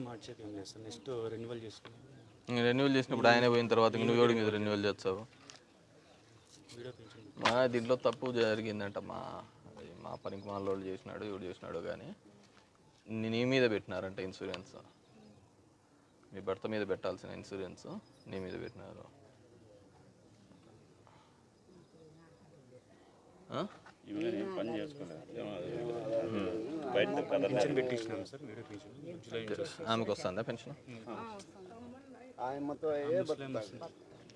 లేదు సార్ నెక్స్ట్ రెన్యువల్ చేసుకుని రెన్యువల్ చేసినప్పుడు ఆయన పోయిన తర్వాత నువ్వు ఎవడి మీద రెన్యువల్ చేస్తావు మా దీంట్లో తప్పు జరిగిందంట మా మా పనికి మా వాళ్ళు చేసినాడు ఎవడు చేసినాడు కానీ నీ- నీ మీద పెట్టినారంట ఇన్సూరెన్స్ మీ భర్త మీద పెట్టాల్సిన ఇన్సూరెన్స్ నీ మీద పెట్టినారు. Pension పెట్టించినాం sir. పెన్షన్ ఆమెకు వస్తుందా పెన్షన్?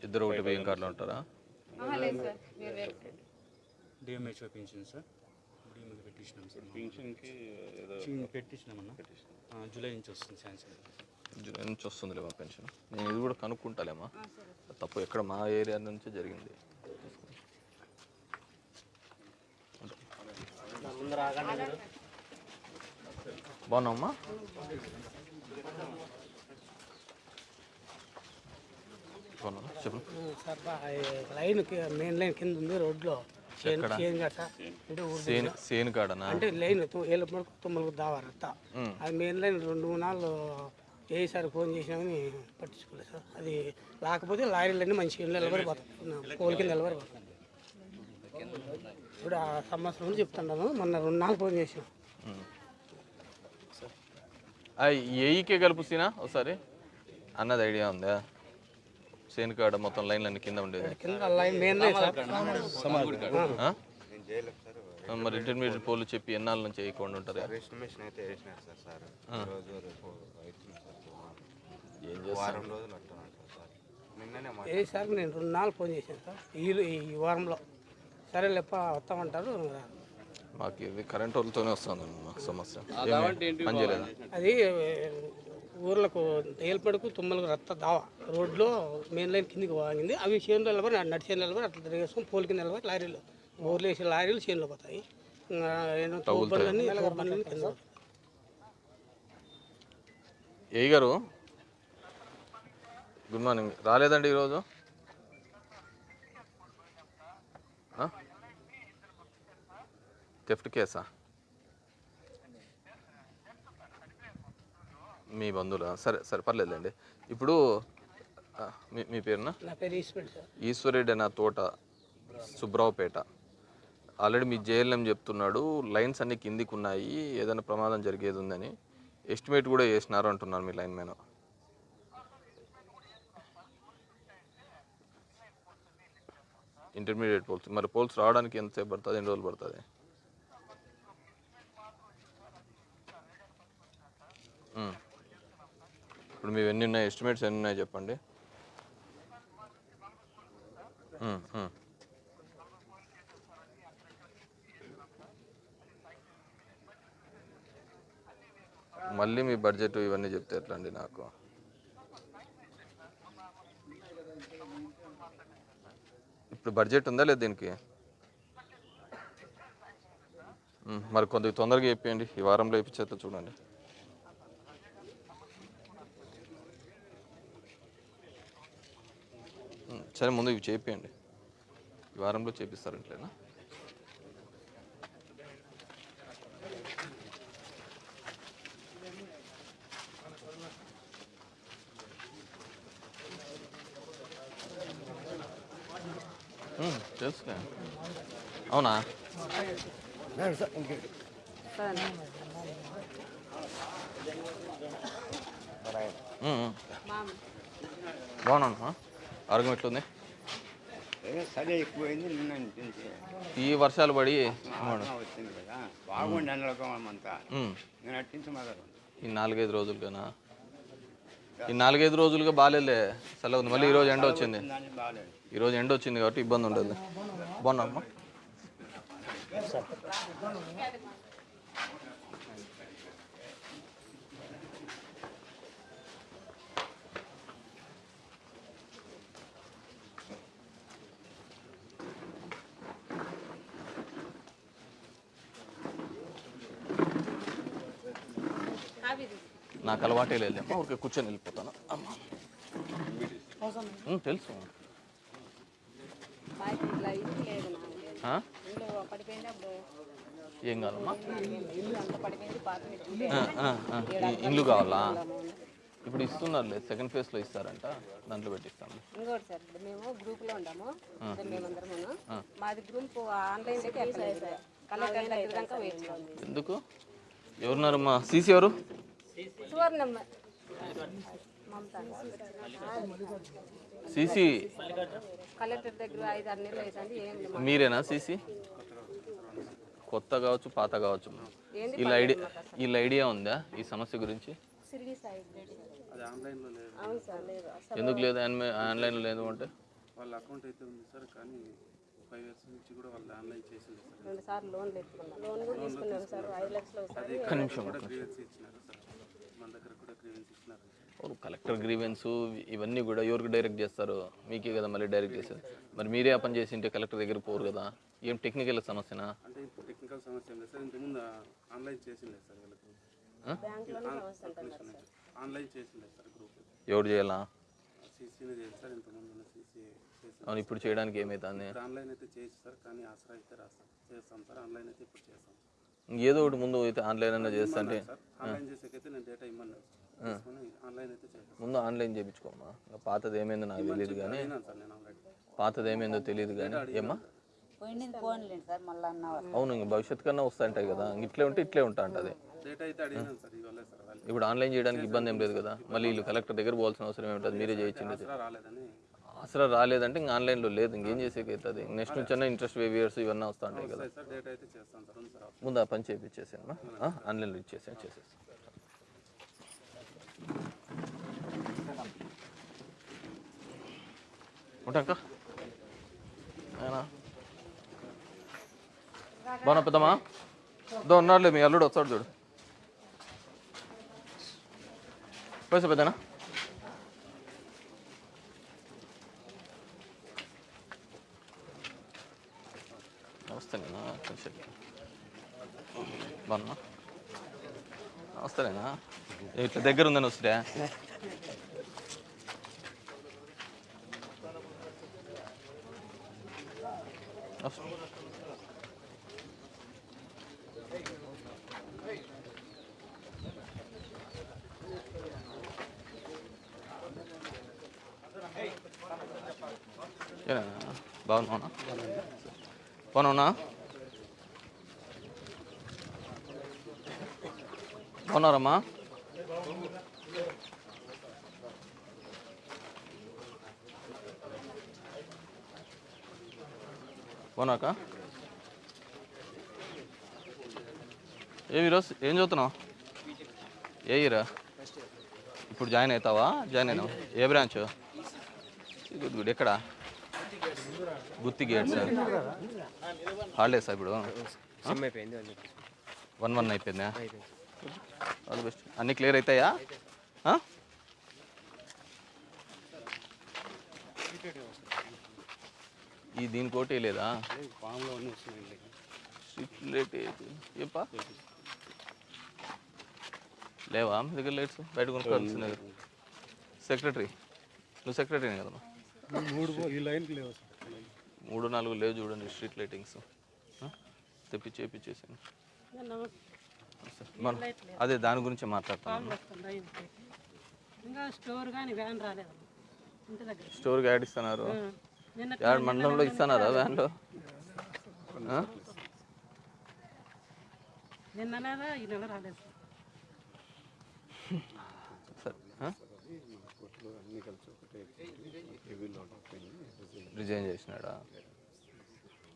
ఇద్దరు ఒకటి బియ్యం కార్డులో ఉంటారా? సార్. వేరు వేరు డిఎంహెచ్ఓ పెన్షన్ సార్. ఇప్పుడు మీద పెట్టించినాం సార్. పెన్షన్కి ఏదో పెట్టించినామన్నా? ఆ, జూలై నుంచి వస్తుంది శాంక్షన్ జూలై నుంచి వస్తుందిలేమా పెన్షన్. నేను ఇది కూడా కనుక్కుంటాలేమా? తప్పు ఎక్కడ మా ఏరియా నుంచే జరిగింది. బాగున్నామ్మా బాగున్నా చెప్పు. సార్ లైన్ మెయిన్ లైన్ కింద ఉంది రోడ్లో. అంటే సేను కాడనా? లైన్ ఏళ్ళ పడుకు తొమ్మిది దావారత్త ఉమ్. అది మెయిన్ లైన్ రెండు మూడు నాళ్ళు ఏ సార్ ఫోన్ చేసినామని పట్టించుకోలేదు సార్. అది లేకపోతే లారీలన్నీ మంచిగా నిలబడి పోతాయి కోలికి నిలబడి పోతాయి ఇప్పుడు ఆ సంవత్సరం నుంచి చెప్తున్నాను. మొన్న రెండు నాలుగు ఫోన్ చేసాం ఏఈకే కలుపుసినా ఒకసారి. అన్నది ఐడియా ఉందా? సేను కాడ మొత్తం లైన్లు అన్ని కింద ఉండేది. కింద లైన్ మెయిన్ లైన్ సార్. ఆ? ఆ, మరి ఇంటర్మీడియట్ పోలు చెప్పి ఎన్నాళ్ళ నుంచి వేయకుండా ఉంటారా? సార్ నేను రెండు నాలుగు ఫోన్ చేశాను సార్. ఈ ఈ వారంలో. సరే లేప్ప వస్తామంటారు. మాకు ఇది కరెంట్ వాళ్ళతోనే వస్తుంది మా సమస్య. అది ఊర్లకు ఏల్పడుకు తుమ్మలకు రత్త దావా. రోడ్లో మెయిన్ లైన్ కిందికి వాగింది. అవి చేనులో నిలబడి నడిచే నిలబడి అట్లా తిరిగేసుకొని పోలికి నిలబడి లారీలు ఊర్లో వేసే లారీలు చేనులో పోతాయి. కింద పడతాయి. ఏ గారు గుడ్ మార్నింగ్. రాలేదండి ఈరోజు? థెఫ్ట్ కేసా? మీ బంధువులా? సరే సరే పర్లేదులేండి. ఇప్పుడు మీ మీ పేరునా? నా పేరు ఈశ్వర్ సార్. ఈశ్వరెడ్డి అన్న తోట సుబ్రావుపేట ఆల్రెడీ మీ జేఎల్ఎం చెప్తున్నాడు లైన్స్ అన్ని కిందికి ఉన్నాయి ఏదైనా ప్రమాదం జరిగేది ఉందని. ఎస్టిమేట్ కూడా వేసినారు అంటున్నారు మీ లైన్ మ్యాన్. Intermediate poles. మరి పోల్స్ రావడానికి ఎంతసేపు పడుతుంది? ఎన్ని రోజులు పడుతుంది? ఇప్పుడు మీవి ఎన్ని ఉన్నాయి? ఎస్టిమేట్స్ ఎన్ని ఉన్నాయి చెప్పండి. మళ్ళీ మీ బడ్జెట్ ఇవన్నీ చెప్తే ఎట్లా అండి నాకు? ఇప్పుడు బడ్జెట్ ఉందా లేదు దీనికి? మరి కొద్దిగా తొందరగా చెప్పేయండి. ఈ వారంలో ఇప్పించేస్తా చూడండి. సరే ముందు ఇవి చేపియండి. ఈ వారంలో చేపిస్తారంటలేనా ఉమ్, తెలుసులే అవునా. బాగున్నాను? ఆరోగ్యం ఎట్లుంది? సరే ఎక్కువైంది నిన్న అనిపించి ఈ వర్షాలు పడి వచ్చింది కదా బాగుండి ఎండలకం అంతా ఉమ్, నేను అట్టించి మొదలు ఈ నాలుగైదు రోజులుగానా ఈ నాలుగైదు రోజులుగా బాగాలేదులే సెలవు ఉంది. మళ్ళీ ఈరోజు ఎండ వచ్చింది. ఈరోజు ఎండ వచ్చింది కాబట్టి ఇబ్బంది ఉండదు బాగున్నామ్మా నాకు అలవాటే లేదమ్మా ఊరికే కూర్చొని వెళ్ళిపోతాను. అమ్మా. తెలుసు. లేదు ఏం కావాలమ్మా? ఇల్లు కావాలా? ఇప్పుడు ఇస్తున్నారులే సెకండ్ ఫేజ్లో ఇస్తారంట. దాంట్లో ఇంకోటి సార్ మేము గ్రూప్లో. మాది గ్రూప్ ఆన్లైన్ ఎందుకు? ఎవరున్నారమ్మా? సీసీ ఎవరు? సువర్ణమ్మ. సీసీ కలెక్టర్ దగ్గర ఐదు ఆరు నెలలు అవుతుంది. ఏం లేదు. మీరేనా సీసీ? కొత్త కావచ్చు పాత కావచ్చు. ఏంది వీళ్ళ ఐడియా వీళ్ళ ఐడియా ఉందా ఈ సమస్య గురించి? ఎందుకు లేదు? ఆన్లైన్ ఆన్లైన్లో లేదు అంటే? వాళ్ళ అకౌంట్ అయితే ఉంది సార్ కానీ ఫైవ్ ఇయర్స్ నుంచి కూడా వాళ్ళు ఆన్లైన్ చేసింది సార్. రెండు సార్లు లోన్లు ఎత్తుకున్నాం లోన్ కూడా తీసుకున్నాం సార్. ఐదు లక్షలు అది ఒకసారి ఒక్క నిమిషం, కూడా ఒక్క గ్రీవెన్స్ ఇచ్చినారు సార్. మన దగ్గర కూడా గ్రీవెన్స్ ఇచ్చినారు కలెక్టర్ గ్రీవెన్స్ ఇవన్నీ కూడా ఎవరికి డైరెక్ట్ చేస్తారు? మీకే కదా మళ్ళీ డైరెక్ట్ చేసేది. మరి మీరే ఆ పని చేసి ఉంటే కలెక్టర్ దగ్గర పోరు కదా? ఏం టెక్నికల్ సమస్యనా? అంటే ఇప్పుడు టెక్నికల్ సమస్య లేదు సార్. ఇంతకుముందు ఆన్లైన్ చేసిండే సార్ వీళ్ళకి. ఆన్లైన్ చేసిండే సార్ గ్రూప్ ఎవరు చేయాలా? సీసీనే సార్ ఇంతకుముందు అవును ఇప్పుడు చేయడానికి ఇప్పుడు ఆన్లైన్ అయితే చేయొచ్చు సార్ కానీ ఆసరా అయితే రాస్తాం చేస్తాం సార్ ఆన్లైన్ అయితే ఇప్పుడు చేస్తాం. ఏదో ఒకటి ముందు అయితే ఆన్లైన్ అన్న చేస్తా అంటే ఆన్లైన్ చేసేకైతే నేను డేటా ఇమ్మన్నాను ఆన్లైన్ అయితే చేస్తాను ముందు ఆన్లైన్ చేయించుకోమ్మా. ఇంకా పాతది ఏమైందో నాకు తెలియదు కానీ పాతది ఏమైందో తెలియదు కానీ ఏమ్మా? పోయింది పోన్లేండి సార్ మళ్ళీ అన్న అవును ఇంక భవిష్యత్తు కన్నా వస్తాయంటాయి కదా. ఇంక ఇట్లే ఉంటే ఇట్లే ఉంటా అంటది. ఇప్పుడు ఆన్లైన్ చేయడానికి ఇబ్బంది ఏం లేదు కదా. మళ్ళీ వీళ్ళు కలెక్టర్ దగ్గర పోవాల్సిన అవసరం ఏమిటది మీరే చేయించింది ఆసరా అసలు రాలేదంటే ఇంక ఆన్లైన్లో లేదు. ఇంకేం చేసేకి అవుతుంది నెక్స్ట్ నుంచి ఇంట్రెస్ట్ వేవియర్స్ ఇవన్నీ వస్తూ ఉంటాయి కదా ముందు ఆ పని చేయించేసాను ఆన్లైన్లో ఇచ్చేసాను చేసేసి ఉంటాక బాగున్నా పెద్దమ్మా? దో ఉన్నాడులే మీ అల్లుడు వస్తాడు చూడు. పైసా పెద్దనా? బాగున్నా నమస్తేనా ఇట్లా దగ్గర ఉందని వస్తుందా వస్తా. ఏనా బాగున్నావునా బాగున్నావునా బాగున్నారమ్మా బాగున్నాక ఏ ఈరోజు ఏం చదువుతున్నావు? ఏ ఇయరా? ఇప్పుడు జాయిన్ అవుతావా? జాయిన్ అయినావా? ఏ బ్రాంచ్? గుడ్ గుడ్ ఎక్కడ? గుత్తి గేట్స్. హాలిడేస్ ఇప్పుడు? వన్ వన్ అయిపోయిందా. ఆల్ బెస్ట్ అన్నీ క్లియర్ అవుతాయా ఈ దీనికోటి లేదా? ఫామ్లో అన్నీ వస్తున్నాయండి స్ట్రీట్ లైట్ చెప్పా లేవా? మీ దగ్గర లైట్స్ బయట కొనుక్కోవాల్సిందే సెక్రటరీ నువ్వు సెక్రటరీ కదమ్మా మూడు ఈ లైన్కి లేవు మూడు నాలుగు లేవు చూడండి స్ట్రీట్ లైటింగ్స్ తెప్పించి చేపించేసాను మన అదే దాని గురించి మాట్లాడతాను వస్తుందా ఇంటికి? ఇంకా స్టోర్ కానీ వ్యాన్ రాలేదు. ఇంటి దగ్గర. స్టోర్కి యాడ్ ఇస్తున్నారు. నిన్న యాడ్ మండలంలో ఇస్తున్నారా వ్యాన్లో? ఈ నెల రాలేదు. అయిపోయింది రిజైన్ చేసినాడా?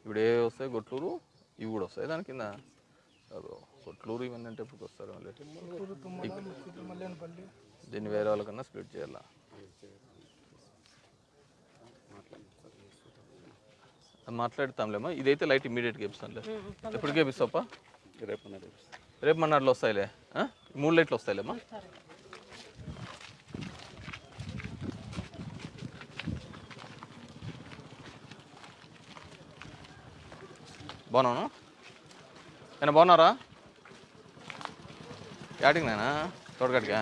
ఇప్పుడు ఏ వస్తాయి గొట్లూరు ఇవి కూడా వస్తాయి దాని కింద? అదో కొట్లూరు ఇవన్నీ అంటే ఎప్పుడు వస్తారు మళ్ళీ? దీన్ని వేరే వాళ్ళకన్నా స్ప్లిట్ చేయాలా? మాట్లాడతాంలేమా. ఇదైతే లైట్ ఇమీడియట్గా ఇప్పిస్తానులే ఎప్పటికే ఇప్పిస్తావా రేపు రేపు మన్నాడులో వస్తాయిలే. మూడు లైట్లు వస్తాయిలేమ్మా బాగున్నాను ఏనా బాగున్నారా యాటింగ్ నేనా తోడగడిగా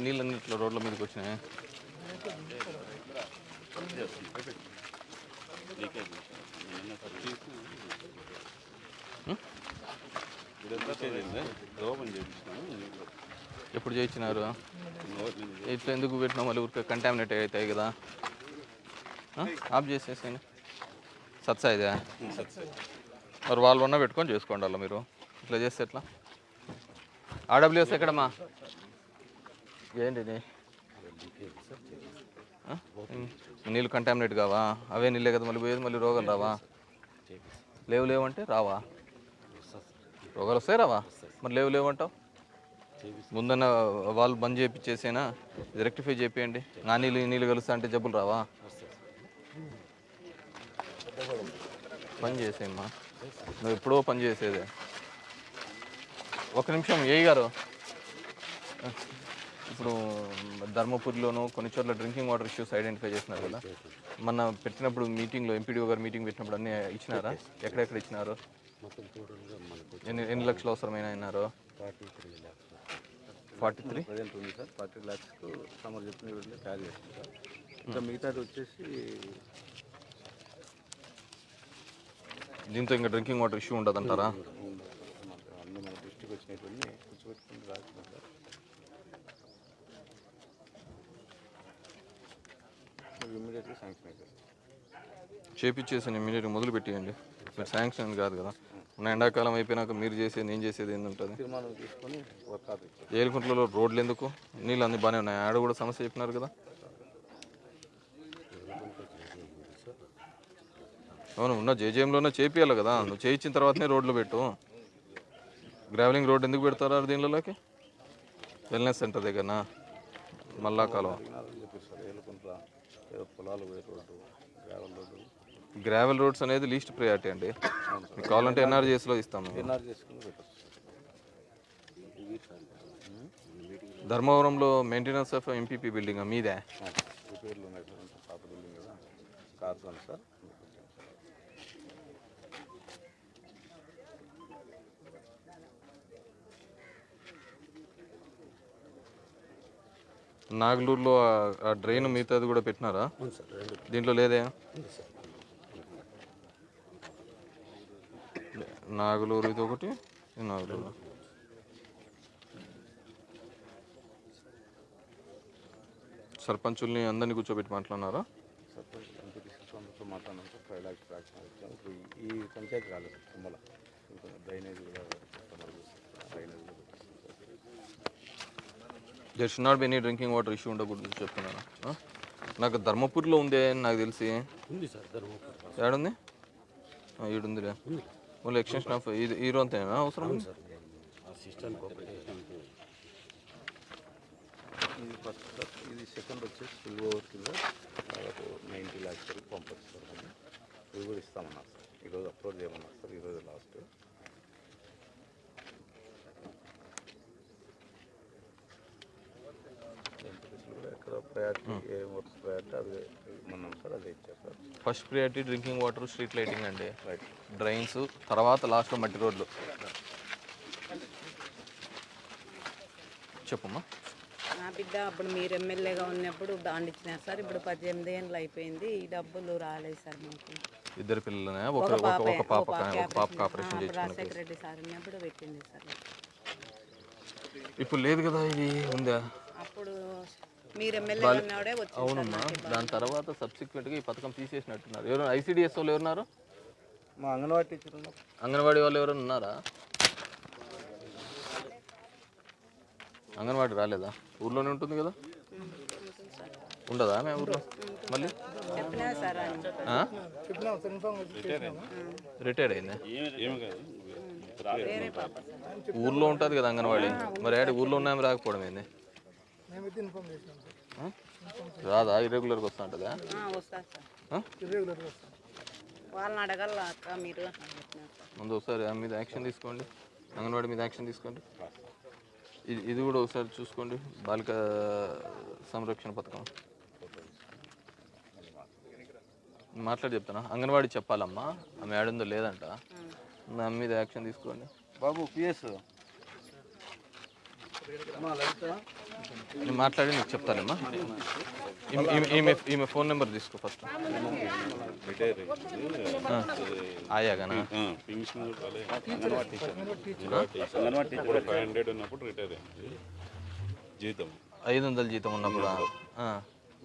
ఊరికే నీళ్ళన్నీ ఇట్లా రోడ్ల మీదకి వచ్చినాయి? ఎప్పుడు చేయించినారు? ఇట్లా ఎందుకు పెట్టినా మళ్ళీ ఊరికే కంటామినేట్ అవుతాయి కదా? ఆఫ్ చేసేసాను సత్సా ఇదే? మరి వాళ్ళు ఉన్న పెట్టుకొని చేసుకోండి అలా మీరు. ఇట్లా చేస్తే ఎట్లా? ఆడబ్ల్యూఎస్ ఎక్కడమ్మా? ఏంటి? నీళ్ళు కంటామినేట్ కావా? అవే నీళ్ళే కదా మళ్ళీ పోయేది మళ్ళీ రోగాలు రావా? లేవు లేవు అంటే రావా? రోగాలు వస్తాయి రావా? మరి లేవు లేవు అంటావు ముందన్న వాళ్ళు బంద్ చేయించేసేనా రెక్టిఫై చేపియండి. నా నీళ్ళు నీళ్ళు కలుస్తా అంటే జబ్బులు రావా? పని చేసేయమ్మా. నువ్వు ఎప్పుడో పని చేసేదే. ఒక నిమిషం ఏ గారు. ఇప్పుడు ధర్మపురిలోను కొన్ని చోట్ల డ్రింకింగ్ వాటర్ ఇష్యూస్ ఐడెంటిఫై చేసినారు కదా మొన్న పెట్టినప్పుడు మీటింగ్లో ఎంపీడీఓ గారు మీటింగ్ పెట్టినప్పుడు అన్నీ ఇచ్చినారా ఎక్కడెక్కడ ఇచ్చినారు ఎన్ని ఎన్ని లక్షలు అవసరమైన అయినారు ఫార్టీ త్రీ ప్రజెంట్ ఉంది సార్ ఫార్టీ ల్యాక్స్కు సమ్మర్ చెప్పిన వీటిలో క్యారీ చేస్తుంది సార్ ఇంకా మిగతాది వచ్చేసి దీంతో ఇంకా డ్రింకింగ్ వాటర్ ఇష్యూ అన్ని మన డిస్ట్రిక్ట్ వచ్చినటువంటి కూర్చోబెట్టుకుని రాస్తున్నాం సార్ ఇమ్మీడియట్గా శాంక్షన్ అవుతుంది చేపించేసి ఇమీడియట్గా మొదలు పెట్టేయండి. మీరు శాంక్షన్ కాదు కదా. ఉన్న ఎండాకాలం అయిపోయినాక మీరు చేసేది నేను చేసేది ఏంటంటుంది తీర్మానం తీసుకొని ఏలుకుంట్లలో రోడ్లు ఎందుకు? నీళ్ళు అన్ని బాగానే ఉన్నాయి. ఆడ కూడా సమస్య చెప్పినారు కదా. అవును ఉన్న జేజేఎంలోనే చేపియాలి కదా. నువ్వు చేయించిన తర్వాతనే రోడ్లు పెట్టు. గ్రావెలింగ్ రోడ్ ఎందుకు పెడతారా దీనిలోకి? వెల్నెస్ సెంటర్ దగ్గరనా? మల్లా కాలువ పొలాలు పోయే road gravel road gravel roads అనేది లీస్ట్ ప్రయారిటీ అండి. మీకు కావాలంటే ఎన్ఆర్జీఎస్లో ఇస్తాము పెట్టచ్చు. ధర్మవరంలో మెయింటెనెన్స్ ఆఫ్ ఎంపీపీ బిల్డింగ్ మీదే? రిపేర్లు ఉన్నాయి సార్ అంతా పాత బిల్డింగ్ కదా. కార్స్ ఉంది సార్. నాగలూరులో ఆ- డ్రైన్ మిగతాది కూడా పెట్టినారా? దీంట్లో లేదే? నాగలూరు ఇది ఒకటి నాగలూరు. సర్పంచుల్ని అందరినీ కూర్చోబెట్టి మాట్లాడినారా? మాట్లాడినాం ఈ పంచాయతీ రాలేదు తుమ్మల. ఇంకా డ్రైనేజ్ కూడా కస్టమర్ డ్రైనేజ్ కూడా there should not be any drinking water issue ఉండకూడదు చెప్తున్నాను? నాకు ధర్మపూర్లో ఉంది అని నాకు తెలిసి. ఉంది సార్ ధర్మపురి. ఏడుంది? ఆ, ఈడుందిలే మళ్ళీ ఎక్స్టెన్షన్ ఆఫ్ ఇది ఈ అంతేనా? అవసరం సార్ ఇది ఫస్ట్ సార్ ఇది సెకండ్ వచ్చేసి ఫుల్ ఓవర్ కింద దాదాపు నైంటీ ల్యాక్స్ వరకు పంపిస్తారు కానీ ఇవి కూడా ఇస్తామన్నారు సార్. ఈరోజు అప్లోడ్ చేయమన్నారు సార్ ఈరోజు లాస్ట్ కూడా ఎక్కడ ప్రయారిటీ ఏ వర్క్స్ ప్రయారిటీ అది ఇమ్మన్నాం సార్? అదే ఇచ్చారు sir first priority drinking water street lighting అండి. డ్రైన్స్ తర్వాత లాస్ట్లో మట్టి రోడ్లు. చెప్పమ్మా. నా బిడ్డ అప్పుడు మీరు ఎమ్మెల్యేగా ఉన్నప్పుడు బాండ్ ఇచ్చినారు సార్ ఇప్పుడు పద్దెనిమిది ఏళ్ళు అయిపోయింది ఈ డబ్బులు రాలేదు సార్ మాకు. ఇద్దరు పిల్లలనే ఒక ఒక ఒక పాప ఒక పాపకి ఆపరేషన్ రెడ్డి సార్ ఉన్నప్పుడు పెట్టింది సార్. ఇప్పుడు లేదు కదా ఇది ఉందా? అప్పుడు అవునమ్మా. దాని తర్వాత సబ్సిక్వెంట్గా ఈ పథకం తీసేసినట్టున్నారు. ఎవరు? ఐసీడిఎస్ వాళ్ళు ఎవరున్నారు? మా అంగన్వాడీ టీచర్ ఉన్నారు. అంగన్వాడీ వాళ్ళు ఎవరైనా ఉన్నారా? అంగన్వాడీ రాలేదా? ఊర్లోనే ఉంటుంది కదా? ఉండదా మేము ఊర్లో? మళ్ళీ? చెప్పినా సార్ ఆయన ఆ? చెప్పినాం సార్ ఇన్ఫార్మ్ చేసినాము? రిటైర్డ్ అయిందా? ఊర్లో ఉంటుంది కదా అంగన్వాడీ. మరి ఆడ ఊర్లో ఉన్నాము రాకపోవడం ఏంది? ఆ? రాదా? ఇరెగ్యులర్గా వస్తూ ఉంటుందా? ఆ, వస్తారు సార్. ఆ? ఇర్రెగ్యులర్గా వస్తాం. వాళ్ళని అడగల అక్క మీరు ముందు ఒకసారి ఆమె మీద యాక్షన్ తీసుకోండి. అంగన్వాడీ మీద యాక్షన్ తీసుకోండి. ఇది ఇది కూడా ఒకసారి చూసుకోండి. బాలిక సంరక్షణ పథకం. మాట్లాడి చెప్తానా? అంగన్వాడీ చెప్పాలమ్మా. ఆమె ఆడుందో లేదంట. మీద యాక్షన్ తీసుకోండి. బాబు పిఎస్ నేను మాట్లాడి నీకు చెప్తానమ్మా. ఈమె- ఈమె- ఫోన్ నెంబర్ తీసుకో ఫస్ట్. ఆయాగానా? జీతం. ఐదు వందల జీతం ఉన్నప్పుడు?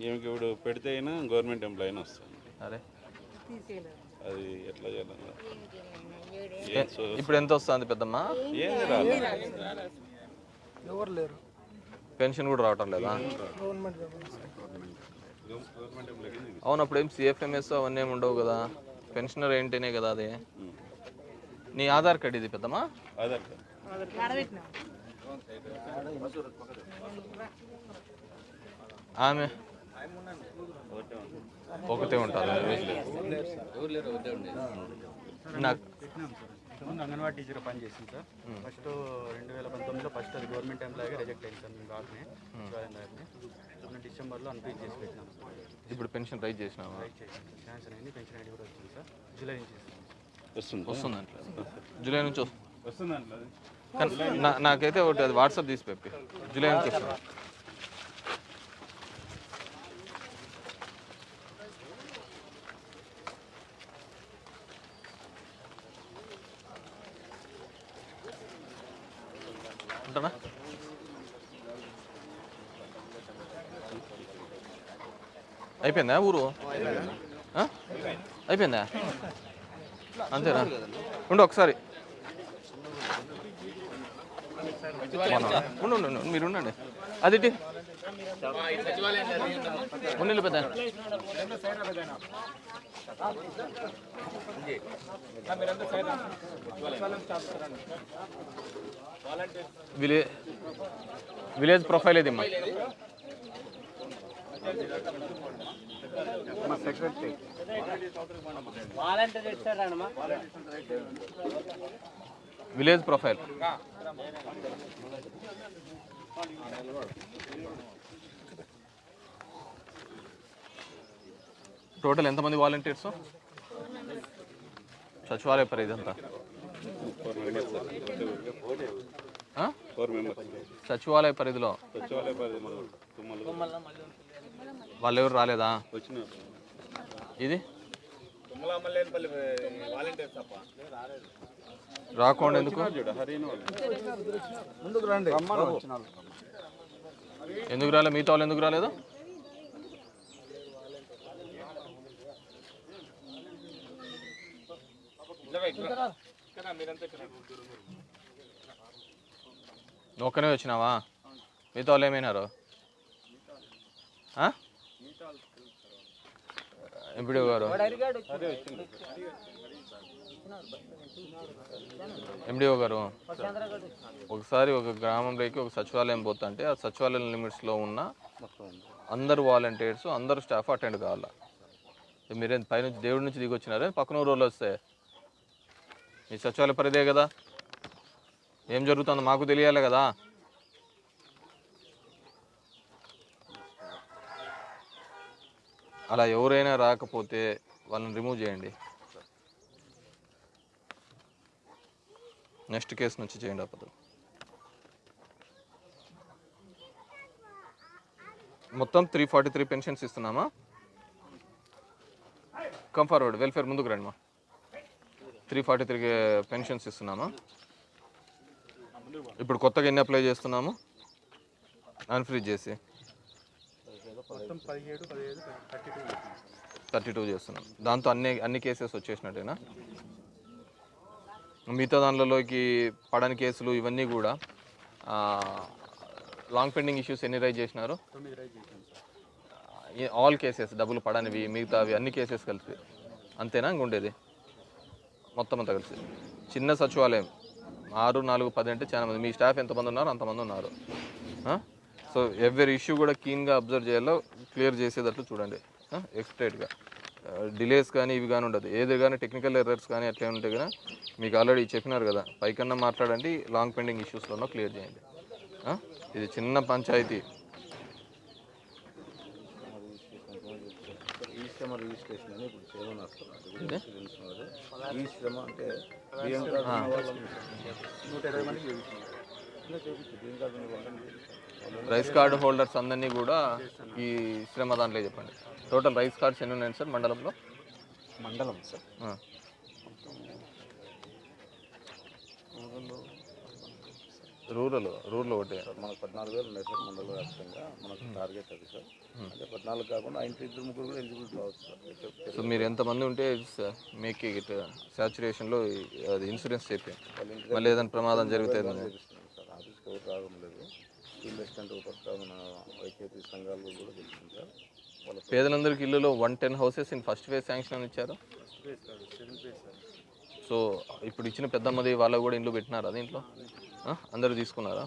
ఈమెకి ఇప్పుడు పెడితే అయినా గవర్నమెంట్ ఎంప్లాయీ అయినా వస్తుంది అరే. అది ఎట్లా చేయాలన్నా ఏ- ఇప్పుడు ఎంత వస్తుంది పెద్దమ్మ? ఎవరు లేరు. పెన్షన్ కూడా రావటం లేదా? గవర్నమెంట్ గవర్నమెంట్ ఎంప్లాయీ అవును అప్పుడు ఏం సిఎఫ్ఎంఎస్ అవన్నీ ఏమి ఉండవు కదా? పెన్షనర్ ఏంటనే కదా అది? నీ ఆధార్ కార్డు ఇది పెద్దమ్మా? ఆధార్ కార్డ్. ఆమె? ఒకటే ఉంటుంది నాకు ముందు అంగన్వాడీ టీచర్ పని చేసింది సార్. ఫస్ట్ రెండు వేల పంతొమ్మిదిలో ఫస్ట్ అది గవర్నమెంట్ ఎంప్లాయీగా రిజెక్ట్ అయింది సార్ మేము రాకనే గారిని ఇప్పుడు డిసెంబర్లో అన్ఫీజ్ చేసి పెట్టినాం సార్. ఇప్పుడు పెన్షన్ రైజ్ చేసినావా? రైట్ చేసాం సార్. శాంక్షన్ అయింది పెన్షన్ ఐడి కూడా వచ్చింది సార్. జూలై నుంచి వస్తుంది వస్తుంది? అట్లా జూలై నుంచి వస్తుంది నాకైతే ఒకటి అది వాట్సాప్ తీసి పెప్పి జూలై నుంచి వస్తుంది. ఉంటానా అయిపోయిందా ఊరు? ఆ? అయిపోయిందా? అంతేనా? ఉండు ఒకసారి. అవునా? ఉండు ఉండు, ఉండు మీరు ఉన్నిల్లు పెద్ద. విలే విలేజ్ ప్రొఫైల్ ఇది మా సెక్రటరీ. Village profile. టోటల్ ఎంతమంది వాలంటీర్స్ సచివాలయ పరి ఇదంతా. సచివాలయ పరిధిలో. వాళ్ళు ఎవరు రాలేదా? ఇది? రాకుండా ఎందుకు. ఎందుకు రాలే? మిగతా వాళ్ళు ఎందుకు రాలేదు? ఒక్కనే వచ్చినావా? మిగతా వాళ్ళు ఏమైనారు? ఎంపీడీ గారు? ఎండిఓ గారు ఒకసారి ఒక గ్రామంలోకి ఒక సచివాలయం పోతుంటే ఆ సచివాలయం లిమిట్స్లో ఉన్న అందరు వాలంటీర్స్ అందరు స్టాఫ్ అటెండ్ కావాలా? మీరేం పైనుంచి దేవుడి నుంచి దిగి వచ్చినారే పక్కన ఊరు వస్తే? మీ సచివాలయ పరిదే కదా? ఏం జరుగుతుందో? మాకు తెలియాలి కదా? అలా ఎవరైనా రాకపోతే వాళ్ళని రిమూవ్ చేయండి. నెక్స్ట్ కేసు నుంచి చేయండి అప్పుడు మొత్తం త్రీ ఫార్టీ త్రీ పెన్షన్స్ ఇస్తున్నామా? కమ్ ఫార్వర్డ్ వెల్ఫేర్ ముందుకు రండి మా. త్రీ ఫార్టీ త్రీ పెన్షన్స్ ఇస్తున్నామా? ఇప్పుడు కొత్తగా ఎన్ని అప్లై చేస్తున్నాము? అన్ఫ్రీజ్ చేసి. థర్టీ టూ చేస్తున్నాం. దాంతో అన్ని అన్ని కేసెస్ వచ్చేసినట్టేనా? మిగతా దానిలోకి పడని కేసులు ఇవన్నీ కూడా లాంగ్ పెండింగ్ ఇష్యూస్ ఎన్ని రైజ్ చేసినారు? ఆల్ కేసెస్ డబ్బులు పడనివి మిగతావి అన్ని కేసెస్ కలిపి అంతేనా ఉండేది? మొత్తం అంతా కలిసి. చిన్న సచివాలయం ఆరు నాలుగు పది అంటే చాలా మంది. మీ స్టాఫ్ ఎంతమంది ఉన్నారు? అంతమంది ఉన్నారు. సో ఎవరి ఇష్యూ కూడా కీన్గా అబ్జర్వ్ చేయాలో క్లియర్ చేసేటట్లు చూడండి. ఎక్స్ట్రేట్గా డిలేస్ కానీ ఇవి కానీ ఉండదు. ఏది కానీ టెక్నికల్ ఎర్రర్స్ కానీ అట్లా ఉంటే కదా మీకు ఆల్రెడీ చెప్పినారు కదా. పైకన్నా మాట్లాడండి లాంగ్ పెండింగ్ ఇష్యూస్లోనో క్లియర్ చేయండి? ఇది చిన్న పంచాయతీ. శ్రమ రిజిస్ట్రేషన్ అని ఇప్పుడు. ఈ శ్రమ అంటే బియ్యం కార్డు నూట ఇరవై మందికి బియ్యం కార్డు. రైస్ కార్డు హోల్డర్స్ అందరినీ కూడా ఈ శ్రమ దాంట్లో చెప్పండి. టోటల్ రైస్ కార్డ్స్ ఎన్ని ఉన్నాయి సార్ మండలంలో మండలం సార్. రూరల్ రూరల్ ఒకటే సార్ మనకు పద్నాలుగు వేలు ఉన్నాయి సార్ మండల వ్యాప్తంగా మనకు టార్గెట్ అది సార్ అంటే పద్నాలుగు కాకుండా ఇంటి ఇద్దరు ముగ్గురు కూడా ఎలిజిబుల్ కావచ్చు సార్ సో మీరు ఎంతమంది ఉంటే మేక్ ఇట్ సాచురేషన్లో అది ఇన్సూరెన్స్ చెప్పి మళ్ళీ ఏదైనా ప్రమాదం జరిగితే చేపిస్తున్నాం సార్ ఆఫీస్కి ఎవరు రావడం లేదు ఫీల్డ్ అసిస్టెంట్ ఒక పక్క మన వైకేపీ సంఘాలు కూడా తెలుస్తుంది సార్ పేదలందరికీ ఇల్లులో one ten houses in first phase sanction అని ఇచ్చారు. సో ఇప్పుడు ఇచ్చిన పెద్దమ్మది వాళ్ళకు కూడా ఇండ్లు పెట్టినారా దీంట్లో? అందరూ తీసుకున్నారా?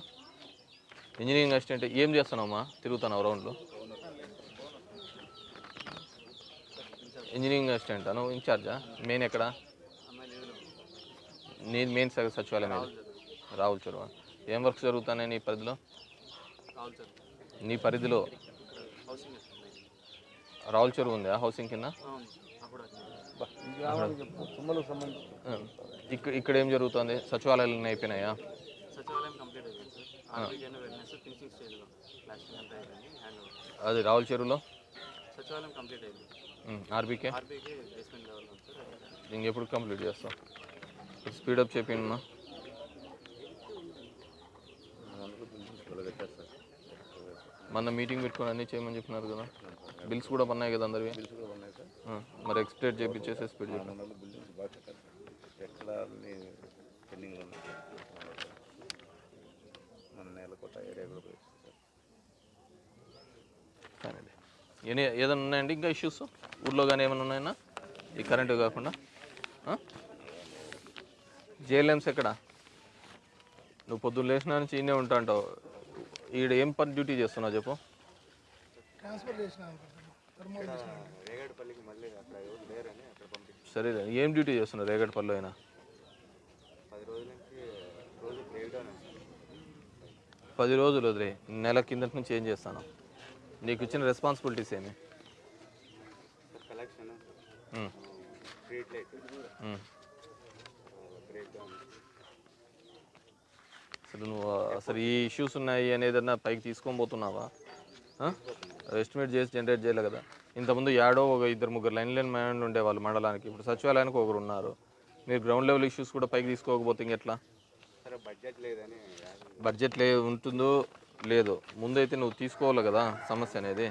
ఇంజనీరింగ్ అసిస్టెంట్ ఏం చేస్తున్నావమ్మా? తిరుగుతున్నావు రౌండ్లో ఇంజనీరింగ్ అసిస్టెంట్ నువ్వు ఇన్ఛార్జా మెయిన్ ఎక్కడ? నేను మెయిన్ సచివాలయం? రావుల చెరువు ఏం వర్క్స్ జరుగుతున్నాయి నీ పరిధిలో? నీ పరిధిలో రావుల చెరువు ఉందా హౌసింగ్ కింద. ఇక్కడ ఇక్కడ ఏం జరుగుతుంది? సచివాలయాలు అయిపోయినాయా? అది రావుల చెరువులో? సచివాలయం కంప్లీట్ అయింది. ఆర్బీకే? ఆర్బీకే బేస్మెంట్ లెవెల్ ఉంది సార్. ఇంకెప్పుడు కంప్లీట్ చేస్తాం. స్పీడప్ సార్ మొన్న మీటింగ్ పెట్టుకొని అన్నీ చేయమని చెప్పినారు కదా. బిల్స్ కూడా ఉన్నాయి కదా అందరివి? బిల్స్ కూడా ఉన్నాయి సార్. ఆ, మరి ఎక్స్ప్లెయిట్ చేపించేసి స్పీడ్ బాగా ఎక్కడ ఉన్నాయి మన నేలకోట ఏరియా కూడా ఏనే ఏదైనా ఉన్నాయండి ఇంకా ఇష్యూస్ ఊర్లో కానీ ఏమైనా ఉన్నాయన్నా? ఈ కరెంటు కాకుండా? జేఎల్ఎంస్ ఎక్కడ? నువ్వు పొద్దున్న లేచిన నుంచి ఈయనే ఉంటా అంటావు. ఈడ ఏం పని డ్యూటీ చేస్తున్నావు చెప్పు? ట్రాన్స్ఫర్ చేసిన రేగడిపల్లికి మళ్ళీ అక్కడ ఎవరు లేరని అక్కడ పంపించి సరే ఏం డ్యూటీ చేస్తున్నావు రేగడపల్లిలో అయినా? పది రోజుల నుంచి రోజు బ్రేక్ డౌన్ పది రోజులు వదిలే నెల కిందటి నుంచి ఏం చేస్తాను? నీకు ఇచ్చిన రెస్పాన్సిబిలిటీస్ ఏమి? Sir collection. Um, street light. Um. Break down. అసలు నువ్వు అసలు ఈ ఇష్యూస్ ఉన్నాయి అనేదన్నా పైకి తీసుకొని పోతున్నావా? ఎస్టిమేట్ చేసి జనరేట్ చేయలే కదా. ఇంతకుముందు యాడో ఒక ఇద్దరు ముగ్గురు లైన్ లైన్ మ్యాన్ ఉండేవాళ్ళు మండలానికి. ఇప్పుడు సచివాలయానికి ఒకరు ఉన్నారు. మీరు గ్రౌండ్ లెవెల్ ఇష్యూస్ కూడా పైకి తీసుకోకపోతే ఇంకెట్లా సరే బడ్జెట్ లేదని బడ్జెట్ లే ఉంటుందో లేదో ముందైతే నువ్వు తీసుకోవాలి కదా సమస్య అనేది?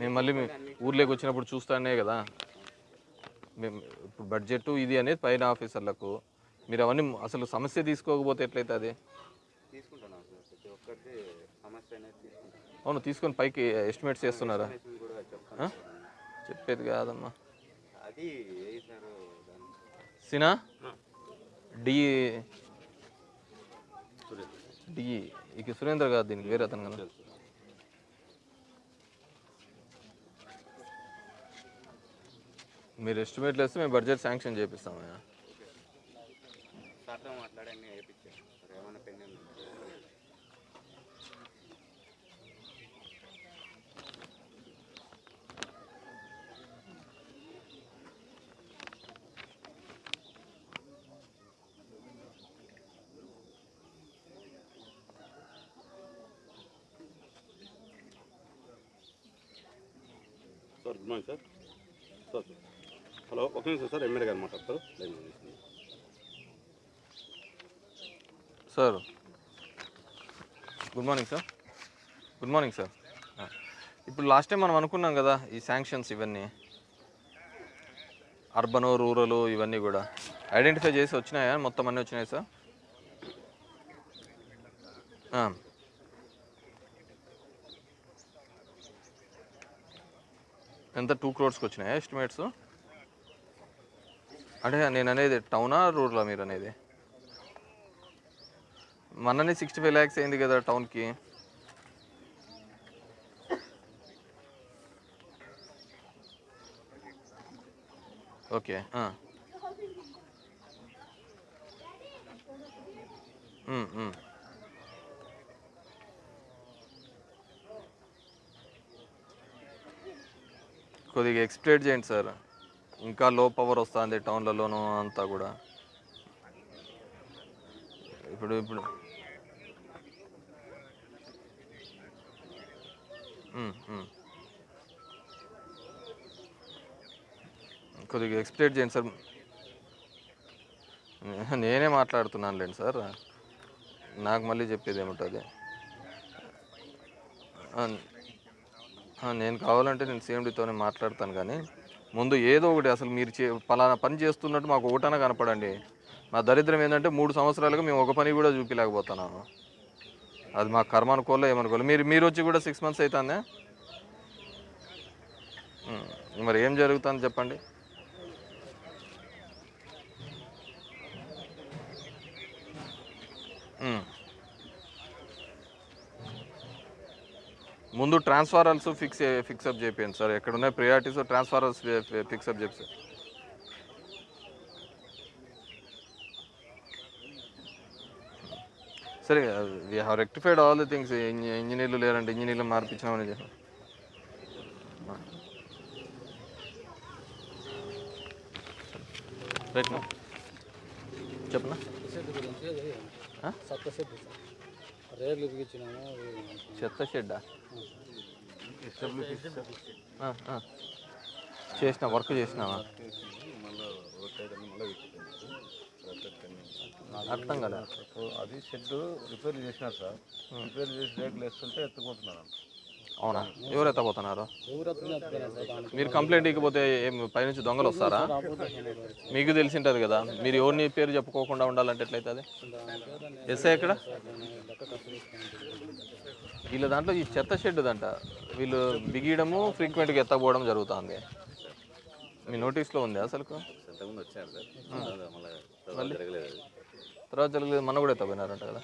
మేము మళ్ళీ ఊర్లోకి వచ్చినప్పుడు చూస్తానే కదా. మేము ఇప్పుడు బడ్జెట్ ఇది అనేది పైన ఆఫీసర్లకు. మీరు అవన్నీ అసలు సమస్య తీసుకోకపోతే ఎట్లయితే అది? తీసుకుంటున్నాం ప్రతి ఒక్కరిది సమస్య అనేది అవును తీసుకొని పైకి ఎస్టిమేట్స్ చేస్తున్నారా? చెప్పేది కాదమ్మా. సినా? డి. డి. ఇక సురేంద్ర కాదు దీనికి వేరే అతను కదా. మీరు ఎస్టిమేట్లు వేస్తే మేము బడ్జెట్ శాంక్షన్ చేపిస్తాము సార్తో మాట్లాడి అన్నీ వేయించారు సార్ ఏమైనా pending sir good morning sir sir hello ఒక నిమిషం సార్ ఎమ్మెల్యే గారు మాట్లాడతారు. Sir good morning sir. Good morning sir. ఇప్పుడు లాస్ట్ టైం మనం అనుకున్నాం కదా ఈ శాంక్షన్స్ ఇవన్నీ అర్బన్ రూరల్ ఇవన్నీ కూడా. ఐడెంటిఫై చేసి వచ్చినాయా? మొత్తం అన్నీ వచ్చినాయి సార్? ఎంత? టూ క్రోడ్స్కి వచ్చినాయా ఎస్టిమేట్స్ అంటే నేను అనేది టౌనా రూరలా మీరు అనేది మననే సిక్స్టీ ఫైవ్ ల్యాక్స్ అయింది కదా టౌన్కి. ఓకే కొద్దిగా ఎక్స్ప్లెయిన్ చేయండి సార్. ఇంకా లో పవర్ వస్తుంది టౌన్లలోనూ అంతా కూడా. ఇప్పుడు ఇప్పుడు. కొద్దిగా ఎక్స్ప్లెయిన్ చేయండి సార్. [LAUGHS] నేనే మాట్లాడుతున్నాను లేండి సార్. నాకు మళ్ళీ చెప్పేది ఏముంటుంది నేను కావాలంటే నేను సీఎండీతోనే మాట్లాడతాను కానీ ముందు ఏదో ఒకటి అసలు మీరు చే పలానా పని చేస్తున్నట్టు మాకు ఒకటన కనపడండి. మా దరిద్రం ఏంటంటే మూడు సంవత్సరాలుగా మేము ఒక పని కూడా చూపించలేకపోతున్నాము అది మా కర్మ ఏమనుకోలే. మీరు మీరు వచ్చి కూడా సిక్స్ మంత్స్ అవుతుందే మరి ఏం జరుగుతుంది చెప్పండి. ఉమ్. ముందు ట్రాన్స్ఫారల్స్ ఫిక్స్ ఫిక్సప్ చేయండి సార్. ఎక్కడ ఉన్నాయి ప్రియారిటీస్ ట్రాన్స్ఫారల్స్ ఫిక్సప్ చెప్పి సార్. సరే we have rectified all the things ఇంజనీర్లు లేరంటే ఇంజనీర్లు మార్పించినామని చెప్పి. రైట్ నా. చెప్పనా? చెత్త షెడ్డా? ఎస్డబ్ల్యూపీ ఆ, ఆ. చేసిన వర్క్ చేసినావా? అర్థం కదా? అది షెడ్ రిపేర్ చేసినారు సార్. రిపేర్ చేసి రేకులు వేస్తుంటే ఎత్తుకుంటున్నారు అంట అవునా? ఎవరు ఎత్తపోతున్నారు మీరు కంప్లైంట్ ఇకపోతే ఏం పైనుంచి దొంగలు వస్తారా? మీకు తెలిసి ఉంటుంది కదా. మీరు ఎవరిని పేరు చెప్పుకోకుండా ఉండాలంటే ఎట్లయితుంది ఎస్ఐ ఎక్కడ? వీళ్ళ దాంట్లో ఈ చెత్త షెడ్ దంట వీళ్ళు బిగియడము ఫ్రీక్వెంట్గా ఎత్తకపోవడం జరుగుతుంది. మీ నోటీస్లో ఉంది అసలు తర్వాత జరగలేదు. మన కూడా ఎత్తపోయినారంట కదా.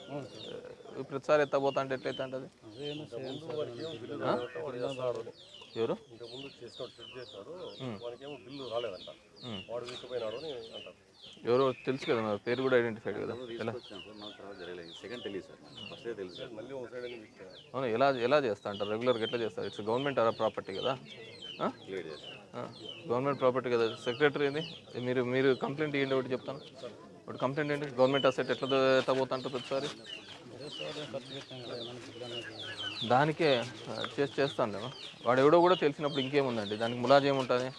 ప్రతిసారి ఎత్తపోతా అంటే ఎట్లయితే అంటది? ఎవరు? ఎవరో? తెలుసు కదా మరి పేరు కూడా ఐడెంటిఫైడ్ కదా. ఎలా? అవును? ఎలా ఎలా చేస్తా అంటారు రెగ్యులర్గా ఎట్లా చేస్తారు? ఇట్స్ గవర్నమెంట్ ప్రాపర్టీ కదా? గవర్నమెంట్ ప్రాపర్టీ కదా? సెక్రటరీ ఇది మీరు మీరు కంప్లైంట్ ఇవ్వండి ఒకటి చెప్తాను? ఒకటి కంప్లైంట్ ఏంటి? గవర్నమెంట్ అసెట్ ఎట్లా ఎత్తపోతా అంటారు ప్రతిసారి? దానికే చేసి చేస్తాను వాడు ఎవడో కూడా తెలిసినప్పుడు ఇంకేముందండి? దానికి ములాజ్ ఏముంటుంది?